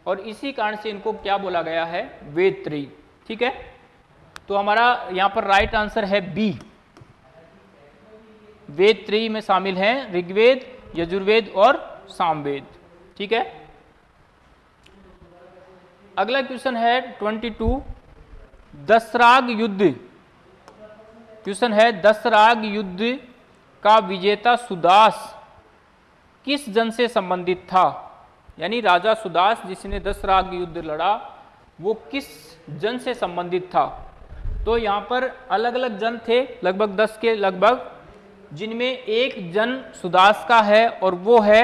और इसी कारण से इनको क्या बोला गया है? वेद त्री ठीक है? तो हमारा यहाँ पर राइट आंसर है बी वेद त्री में शामिल हैं ऋग्वेद, यजुर्वेद और सामवेद। ठीक है? अगला क्वेश्चन है 22 दसराग युद्ध। क्वेश्चन है, दसराग युद्ध का विजेता सुदास किस जन से संबंधित था? यानी राजा सुदास जिसने दसराग युद्ध लड़ा, वो किस जन से संबंधित था? तो यहाँ पर अलग अलग जन थे, लगभग दस के लगभग, जिनमें एक जन सुदास का है और वो है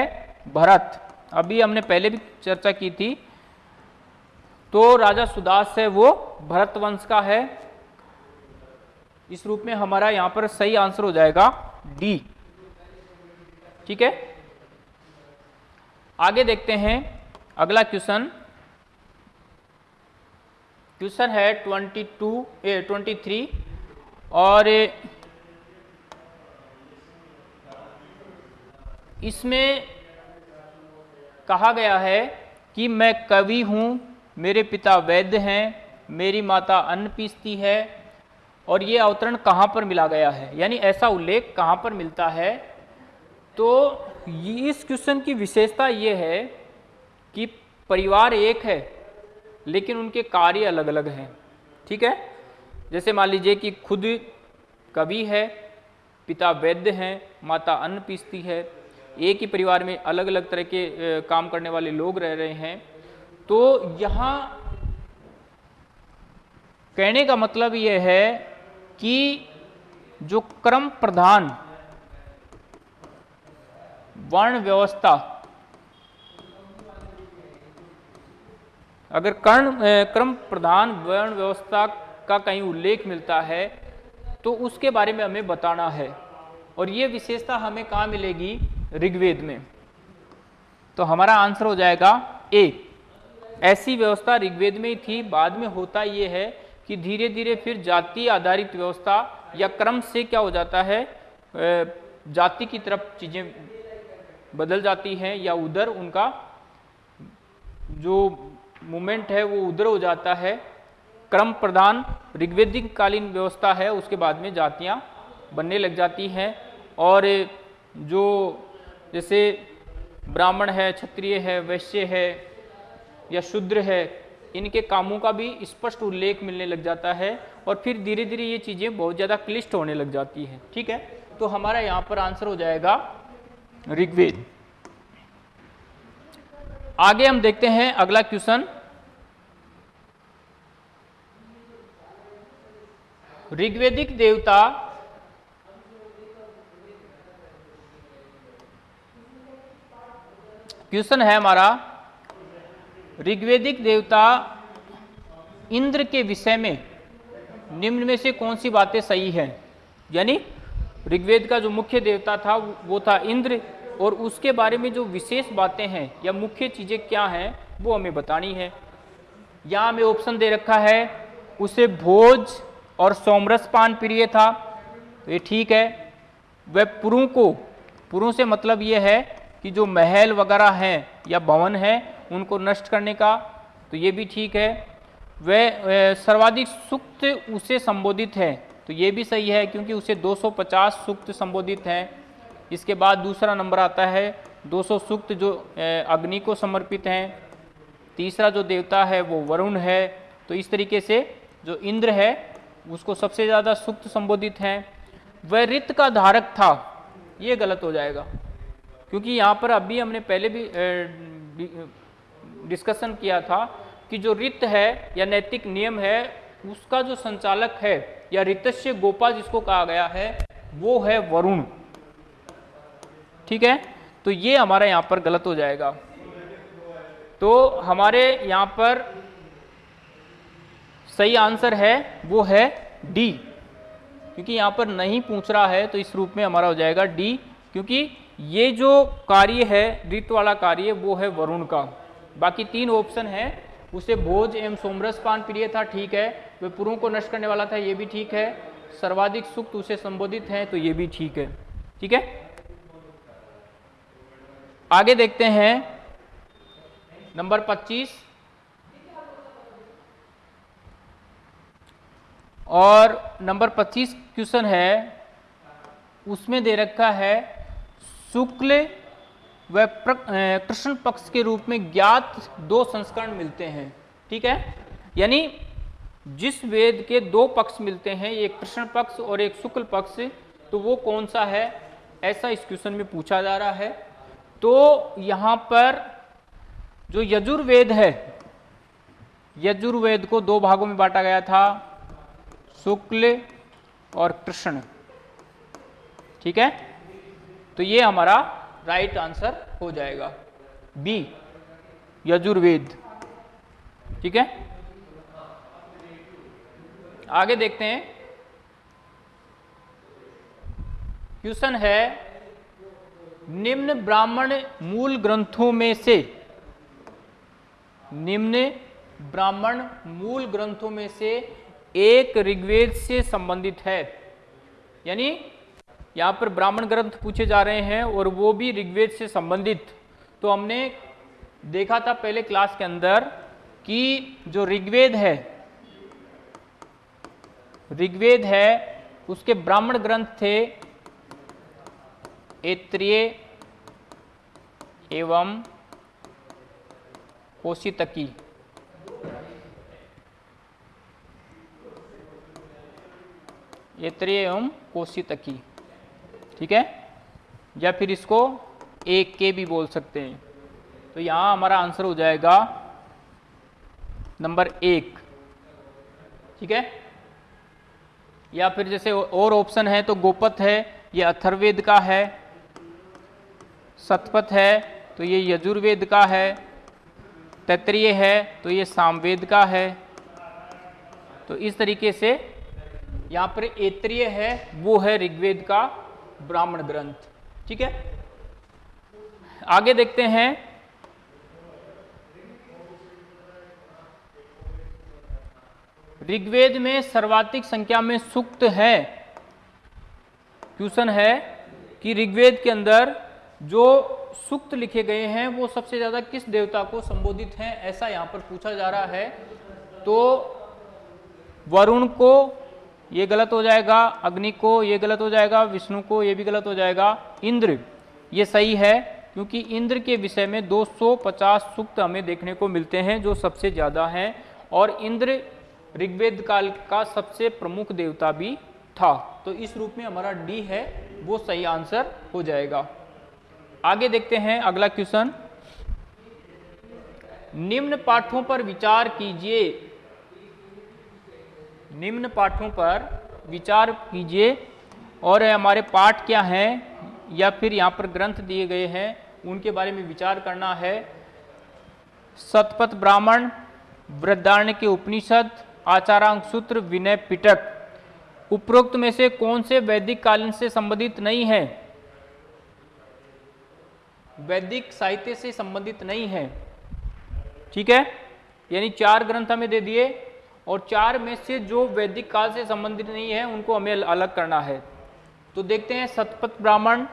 भरत। अभी हमने पहले भी चर्चा की थी तो राजा सुदास है, वो भरत वंश का है। इस रूप में हमारा यहाँ पर सही आंसर हो जाएगा डी ठीक है? आगे देखते हैं, अगला क्वेश्चन। क्वेश्चन है ट्वेंटी टू ट्वेंटी थ्री, और इसमें कहा गया है कि मैं कवि हूँ मेरे पिता वैद्य हैं, मेरी माता अन्न पीसती है, और ये अवतरण कहाँ पर मिला गया है? यानी ऐसा उल्लेख कहाँ पर मिलता है? तो इस क्वेश्चन की विशेषता ये है कि परिवार एक है, लेकिन उनके कार्य अलग अलग हैं। ठीक है? जैसे मान लीजिए कि खुद कवि है, पिता वैद्य हैं, माता अन्न पीसती है, एक ही परिवार में अलग अलग तरह के काम करने वाले लोग रह रहे हैं। तो यहाँ कहने का मतलब यह है कि जो क्रम प्रधान वर्ण व्यवस्था, अगर कर्ण क्रम प्रधान वर्ण व्यवस्था का कहीं उल्लेख मिलता है तो उसके बारे में हमें बताना है। और ये विशेषता हमें कहाँ मिलेगी? ऋग्वेद में। तो हमारा आंसर हो जाएगा ए। ऐसी व्यवस्था ऋग्वेद में ही थी। बाद में होता ये है कि धीरे धीरे फिर जाति आधारित व्यवस्था या क्रम से क्या हो जाता है जाति की तरफ़ चीज़ें बदल जाती हैं या उधर उनका जो मूवमेंट है वो उधर हो जाता है। क्रम प्रधान ऋग्वेदिक कालीन व्यवस्था है, उसके बाद में जातियाँ बनने लग जाती हैं। और जो जैसे ब्राह्मण है, क्षत्रिय है, वैश्य है या शूद्र है, इनके कामों का भी स्पष्ट उल्लेख मिलने लग जाता है और फिर धीरे धीरे ये चीज़ें बहुत ज़्यादा क्लिष्ट होने लग जाती हैं। ठीक है? तो हमारा यहाँ पर आंसर हो जाएगा ऋग्वेद। आगे हम देखते हैं अगला क्वेश्चन। ऋग्वेदिक देवता क्वेश्चन है हमारा ऋग्वेदिक देवता इंद्र के विषय में निम्न में से कौन सी बातें सही हैं? यानी ऋग्वेद का जो मुख्य देवता था, वो था इंद्र और उसके बारे में जो विशेष बातें हैं या मुख्य चीज़ें क्या हैं, वो हमें बतानी है। यहाँ हमें ऑप्शन दे रखा है, उसे भोज और सोमरस पान प्रिय था। तो ये ठीक है। वह पुरु को, पुरु से मतलब ये है कि जो महल वगैरह हैं या भवन है उनको नष्ट करने का तो ये भी ठीक है। वह सर्वाधिक सुक्त उसे संबोधित है तो ये भी सही है क्योंकि उसे 250 सूक्त संबोधित हैं। इसके बाद दूसरा नंबर आता है 200 सूक्त जो अग्नि को समर्पित हैं। तीसरा जो देवता है वो वरुण है तो इस तरीके से जो इंद्र है, उसको सबसे ज़्यादा सुक्त संबोधित हैं। वह रित का धारक था, ये गलत हो जाएगा, क्योंकि यहाँ पर अभी हमने पहले भी डिस्कशन किया था कि जो रित है या नैतिक नियम है, उसका जो संचालक है या रितस्य गोपा जिसको कहा गया है, वो है वरुण। ठीक है? तो ये हमारा यहाँ पर गलत हो जाएगा। तो हमारे यहाँ पर सही आंसर है, वो है डी। क्योंकि यहाँ पर नहीं पूछ रहा है तो इस रूप में हमारा हो जाएगा डी। क्योंकि ये जो कार्य है, रित वाला कार्य, वो है वरुण का। बाकी तीन ऑप्शन है। उसे भोज एवं सोमरस पान प्रिय था, ठीक है। वे पुरों को नष्ट करने वाला था, ये भी ठीक है। सर्वाधिक सुख उसे संबोधित है तो ये भी ठीक है। ठीक है? आगे देखते हैं। नंबर 25 और नंबर 25 क्वेश्चन है, उसमें दे रखा है, शुक्ल व कृष्ण पक्ष के रूप में ज्ञात दो संस्करण मिलते हैं, ठीक है? यानी जिस वेद के दो पक्ष मिलते हैं, एक कृष्ण पक्ष और एक शुक्ल पक्ष तो वो कौन सा है? ऐसा इस क्वेश्चन में पूछा जा रहा है। तो यहाँ पर जो यजुर्वेद है, यजुर्वेद को दो भागों में बांटा गया था, शुक्ल और कृष्ण, ठीक है? तो ये हमारा राइट आंसर हो जाएगा. बी यजुर्वेद. ठीक है? आगे देखते हैं. क्वेश्चन है, निम्न ब्राह्मण मूल ग्रंथों में से, निम्न ब्राह्मण मूल ग्रंथों में से एक ऋग्वेद से संबंधित है. यानी यहाँ पर ब्राह्मण ग्रंथ पूछे जा रहे हैं और वो भी ऋग्वेद से संबंधित। तो हमने देखा था पहले क्लास के अंदर कि जो ऋग्वेद है ऋग्वेद है, उसके ब्राह्मण ग्रंथ थे एत्रिय एवं कोशितकी। एत्रिय एवं कोशितकी। ठीक है? या फिर इसको एक के भी बोल सकते हैं। तो यहाँ हमारा आंसर हो जाएगा नंबर एक। ठीक है? या फिर जैसे और ऑप्शन है तो गोपत है, ये अथर्वेद का है, सतपथ है तो ये यजुर्वेद का है, तैतरीय है तो ये सामवेद का है। तो इस तरीके से यहाँ पर एत्रीय है, वो है ऋग्वेद का। ब्राह्मण ग्रंथ। ठीक है? आगे देखते हैं। ऋग्वेद में सर्वाधिक संख्या में सुक्त है। क्वेश्चन है कि ऋग्वेद के अंदर जो सूक्त लिखे गए हैं, वो सबसे ज़्यादा किस देवता को संबोधित हैं, ऐसा यहाँ पर पूछा जा रहा है। तो वरुण को ये गलत हो जाएगा, अग्नि को ये गलत हो जाएगा, विष्णु को ये भी गलत हो जाएगा। इंद्र, ये सही है, क्योंकि इंद्र के विषय में 250 सूक्त हमें देखने को मिलते हैं, जो सबसे ज़्यादा हैं। और इंद्र, ऋग्वेद काल का सबसे प्रमुख देवता भी था। तो इस रूप में हमारा डी है, वो सही आंसर हो जाएगा। आगे देखते हैं अगला क्वेश्चन। निम्न पाठों पर विचार कीजिए। निम्न पाठों पर विचार कीजिए। और हमारे पाठ क्या हैं? या फिर यहाँ पर ग्रंथ दिए गए हैं, उनके बारे में विचार करना है। सतपथ ब्राह्मण, वृद्धारण्य के उपनिषद, आचारांग सूत्र, विनय पिटक। उपरोक्त में से कौन से वैदिक कालीन से संबंधित नहीं है? वैदिक साहित्य से संबंधित नहीं है। ठीक है? यानी चार ग्रंथ हमें दे दिए। और चार में से जो वैदिक काल से संबंधित नहीं है, उनको हमें अलग करना है। तो देखते हैं सतपथ ब्राह्मण,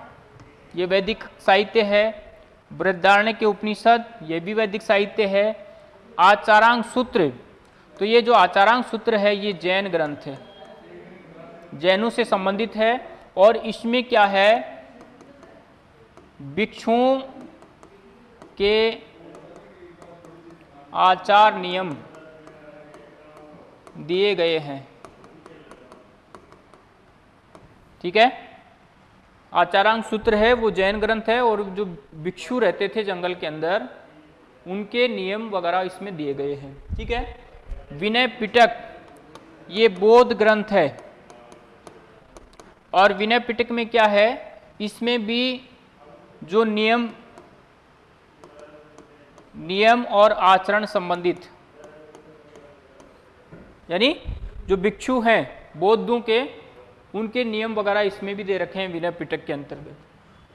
ये वैदिक साहित्य है। वृद्धारण्य के उपनिषद, ये भी वैदिक साहित्य है। आचारांग सूत्र तो ये जो आचारांग सूत्र है, ये जैन ग्रंथ है। जैनों से संबंधित है। और इसमें क्या है? भिक्षुओं के आचार नियम। दिए गए हैं। ठीक है? आचारांग सूत्र है, वो जैन ग्रंथ है और जो भिक्षु रहते थे जंगल के अंदर, उनके नियम वगैरह इसमें दिए गए हैं। ठीक है? विनय पिटक, ये बौद्ध ग्रंथ है। और विनय पिटक में क्या है? इसमें भी जो नियम नियम और आचरण संबंधित यानी जो भिक्षु हैं, बौद्धों के, उनके नियम वगैरह इसमें भी दे रखे हैं विनय पिटक के अंतर्गत।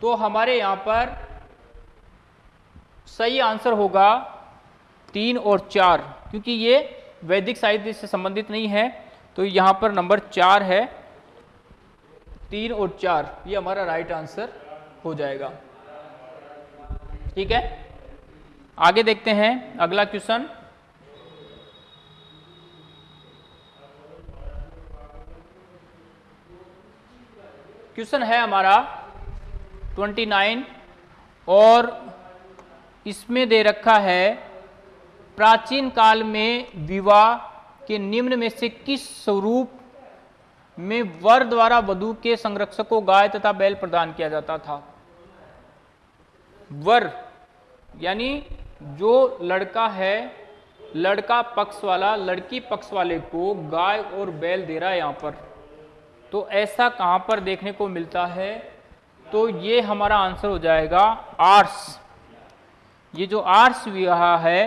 तो हमारे यहाँ पर सही आंसर होगा तीन और चार, क्योंकि ये वैदिक साहित्य से संबंधित नहीं है तो यहाँ पर नंबर चार है। तीन और चार, ये हमारा राइट आंसर हो जाएगा। ठीक है? आगे देखते हैं, अगला क्वेश्चन क्वेश्चन है हमारा 29 और इसमें दे रखा है, प्राचीन काल में विवाह के निम्न में से किस स्वरूप में वर द्वारा वधु के संरक्षक को गाय तथा बैल प्रदान किया जाता था? वर, यानी जो लड़का है, लड़का पक्ष वाला, लड़की पक्ष वाले को गाय और बैल दे रहा है यहाँ पर। तो ऐसा कहाँ पर देखने को मिलता है? तो ये हमारा आंसर हो जाएगा आर्ट्स ये जो आर्ट्स विवाह है,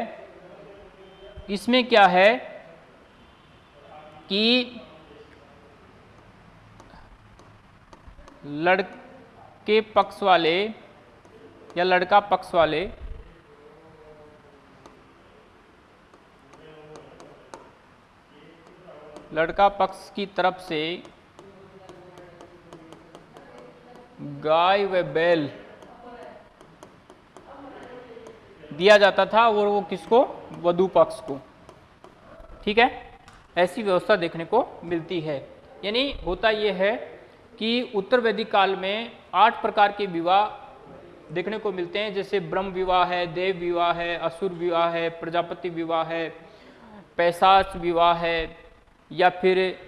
इसमें क्या है कि लड़के पक्ष वाले या लड़का पक्ष वाले लड़का पक्ष की तरफ़ से गाय व बैल दिया जाता था और वो किसको? वधु पक्ष को। ठीक है? ऐसी व्यवस्था देखने को मिलती है। यानी होता यह है कि उत्तर वैदिक काल में आठ प्रकार के विवाह देखने को मिलते हैं। जैसे ब्रह्म विवाह है, देव विवाह है, असुर विवाह है, प्रजापति विवाह है, पैसाच विवाह है, या फिर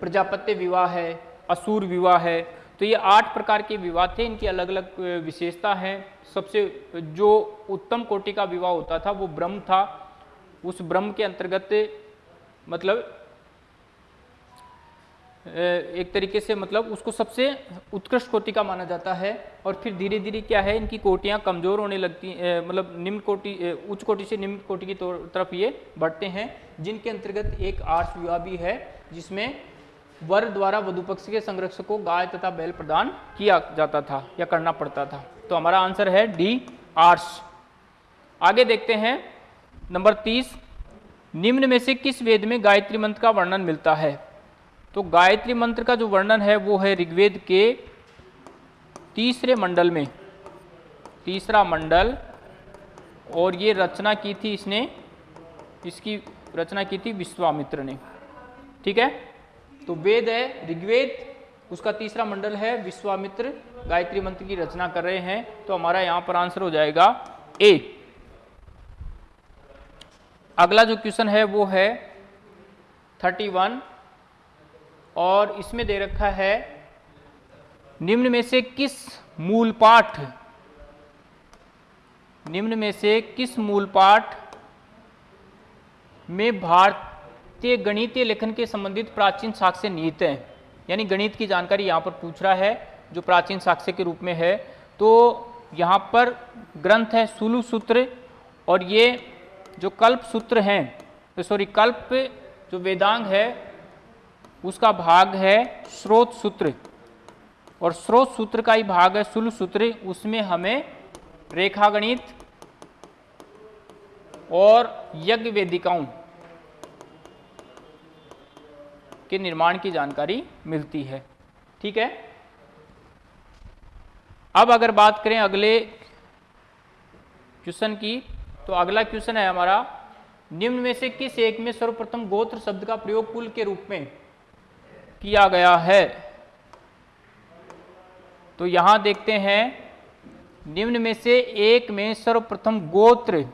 प्रजापति विवाह है, असुर विवाह है। तो ये आठ प्रकार के विवाह थे, इनकी अलग अलग विशेषता है। सबसे, जो उत्तम कोटि का विवाह होता था, वो ब्रह्म था। उस ब्रह्म के अंतर्गत मतलब एक तरीके से मतलब उसको सबसे उत्कृष्ट कोटि का माना जाता है। और फिर धीरे धीरे क्या है, इनकी कोटियाँ कमज़ोर होने लगती मतलब निम्न कोटि उच्च कोटि से निम्न कोटि की तरफ़ ये बढ़ते हैं। जिनके अंतर्गत एक आर्ष विवाह भी है, जिसमें वर द्वारा वधु पक्ष के संरक्षक को गाय तथा बैल प्रदान किया जाता था या करना पड़ता था। तो हमारा आंसर है डी आर्स। आगे देखते हैं। नंबर तीस, निम्न में से किस वेद में गायत्री मंत्र का वर्णन मिलता है? तो गायत्री मंत्र का जो वर्णन है, वो है ऋग्वेद के तीसरे मंडल में। तीसरा मंडल, और ये रचना की थी इसने, इसकी रचना की थी विश्वामित्र ने। ठीक है? तो वेद है, ऋग्वेद, उसका तीसरा मंडल है, विश्वामित्र, गायत्री मंत्र की रचना कर रहे हैं तो हमारा यहाँ पर आंसर हो जाएगा ए अगला जो क्वेश्चन है वो है थर्टी वन, और इसमें दे रखा है, निम्न में से किस मूल पाठ निम्न में से किस मूल पाठ में भारतीय गणितीय लेखन के संबंधित प्राचीन साक्ष्य निहित हैं। यानी गणित की जानकारी यहाँ पर पूछ रहा है, जो प्राचीन साक्ष्य के रूप में है। तो यहाँ पर ग्रंथ है सुलु सूत्र और ये जो कल्प सूत्र हैं तो सॉरी, कल्प जो वेदांग है, उसका भाग है स्रोत सूत्र। और स्रोत सूत्र का ही भाग है सुल सूत्र, उसमें हमें रेखा गणित और यज्ञ वेदिकाओं के निर्माण की जानकारी मिलती है। ठीक है? अब अगर बात करें अगले क्वेश्चन की तो अगला क्वेश्चन है हमारा, निम्न में से किस एक में सर्वप्रथम गोत्र शब्द का प्रयोग कुल के रूप में किया गया है? तो यहाँ देखते हैं, निम्न में से एक में सर्वप्रथम गोत्र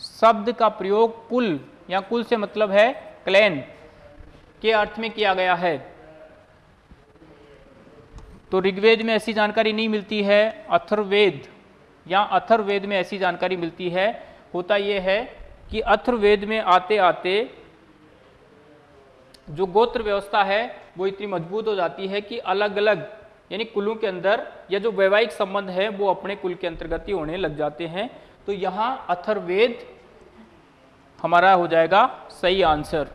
शब्द का प्रयोग कुल, या कुल से मतलब है क्लैन। के अर्थ में किया गया है। तो ऋग्वेद में ऐसी जानकारी नहीं मिलती है अथर्वेद या अथर्वेद में ऐसी जानकारी मिलती है, होता यह है कि अथर्वेद में आते आते जो गोत्र व्यवस्था है, वो इतनी मज़बूत हो जाती है कि अलग अलग यानी कुलों के अंदर, या जो वैवाहिक संबंध है, वो अपने कुल के अंतर्गत ही होने लग जाते हैं। तो यहाँ अथर्वेद हमारा हो जाएगा सही आंसर।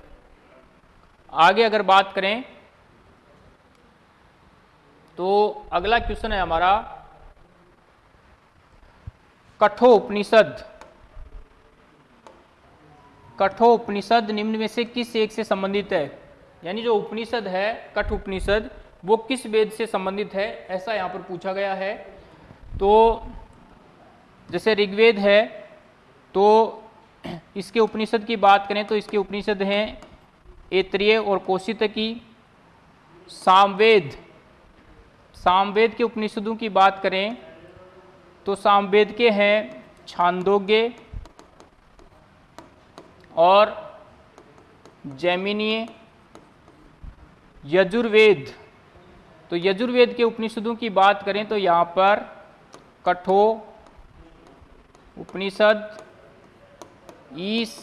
आगे अगर बात करें तो अगला क्वेश्चन है हमारा कठो उपनिषद कठो उपनिषद निम्न में से किस एक से संबंधित है? यानी जो उपनिषद है कठ उपनिषद वो किस वेद से संबंधित है, ऐसा यहाँ पर पूछा गया है। तो जैसे ऋग्वेद है तो इसके उपनिषद की बात करें तो इसके उपनिषद हैं एत्रिय और कोशित की। सामवेद। सामवेद के उपनिषदों की बात करें तो सामवेद के हैं छांदोग्य और जैमिनीय यजुर्वेद। तो यजुर्वेद के उपनिषदों की बात करें तो यहाँ पर कठो, उपनिषद ईस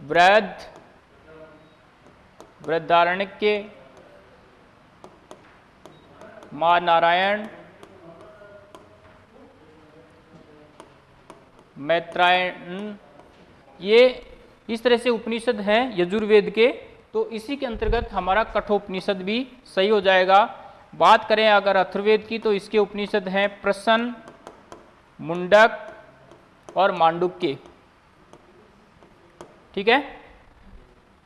वृद्ध वृद्धारण्य माँ नारायण, मैत्रायण, ये इस तरह से उपनिषद हैं यजुर्वेद के तो इसी के अंतर्गत हमारा कठोपनिषद भी सही हो जाएगा। बात करें अगर अथर्वेद की तो इसके उपनिषद हैं प्रसन्न, मुंडक और मांडुक्य। ठीक है?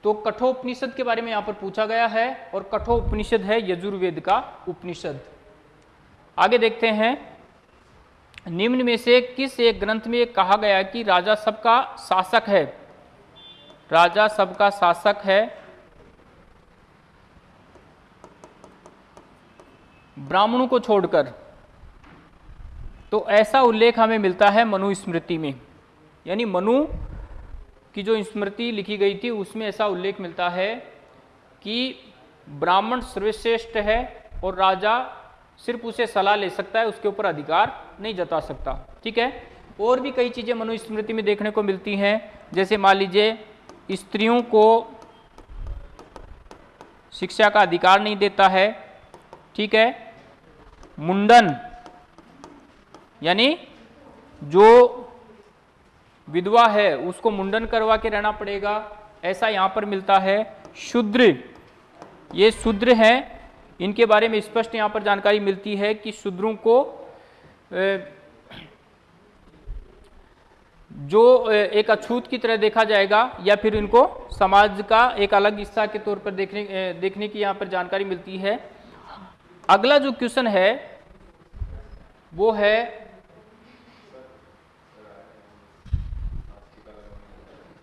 तो कठोपनिषद के बारे में यहाँ पर पूछा गया है और कठोपनिषद है यजुर्वेद का उपनिषद। आगे देखते हैं, निम्न में से किस एक ग्रंथ में कहा गया कि राजा सबका शासक है? राजा सबका शासक है। ब्राह्मणों को छोड़कर। तो ऐसा उल्लेख हमें मिलता है मनुस्मृति में। यानी मनु की जो स्मृति लिखी गई थी, उसमें ऐसा उल्लेख मिलता है कि ब्राह्मण सर्वश्रेष्ठ है और राजा सिर्फ़ उसे सलाह ले सकता है, उसके ऊपर अधिकार नहीं जता सकता। ठीक है? और भी कई चीज़ें मनुस्मृति में देखने को मिलती हैं। जैसे मान लीजिए, स्त्रियों को शिक्षा का अधिकार नहीं देता है। ठीक है? मुंडन, यानी जो विधवा है, उसको मुंडन करवा के रहना पड़ेगा। ऐसा यहाँ पर मिलता है। शूद्र। ये शूद्र हैं। इनके बारे में स्पष्ट यहाँ पर जानकारी मिलती है कि शूद्रों को जो एक अछूत की तरह देखा जाएगा या फिर इनको समाज का एक अलग हिस्सा के तौर पर देखने देखने की यहाँ पर जानकारी मिलती है। अगला जो क्वेश्चन है, वो है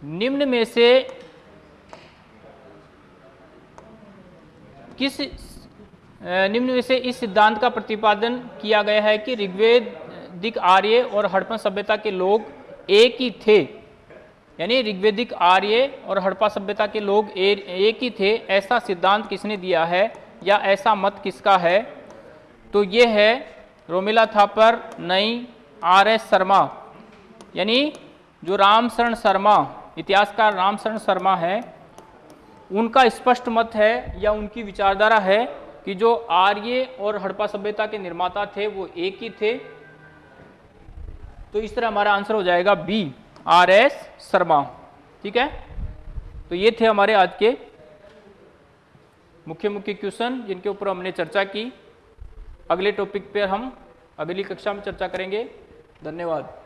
निम्न में से किस निम्न में से इस सिद्धांत का प्रतिपादन किया गया है कि ऋग्वेद, दिक आर्य और हड़प्पन सभ्यता के लोग एक ही थे। यानी ऋग्वेदिक आर्य और हड़प्पा सभ्यता के लोग एक ही थे, ऐसा सिद्धांत किसने दिया है या ऐसा मत किसका है? तो ये है रोमिला थापर, नई आर एस शर्मा। यानी जो राम शरण शर्मा इतिहासकार रामशरण शर्मा है। उनका स्पष्ट मत है या उनकी विचारधारा है कि जो आर्य और हड़प्पा सभ्यता के निर्माता थे, वो एक ही थे? तो इस तरह हमारा आंसर हो जाएगा बी आर एस शर्मा। ठीक है? तो ये थे हमारे आज के मुख्य मुख्य क्वेश्चन, जिनके ऊपर हमने चर्चा की। अगले टॉपिक पर हम अगली कक्षा में चर्चा करेंगे। धन्यवाद।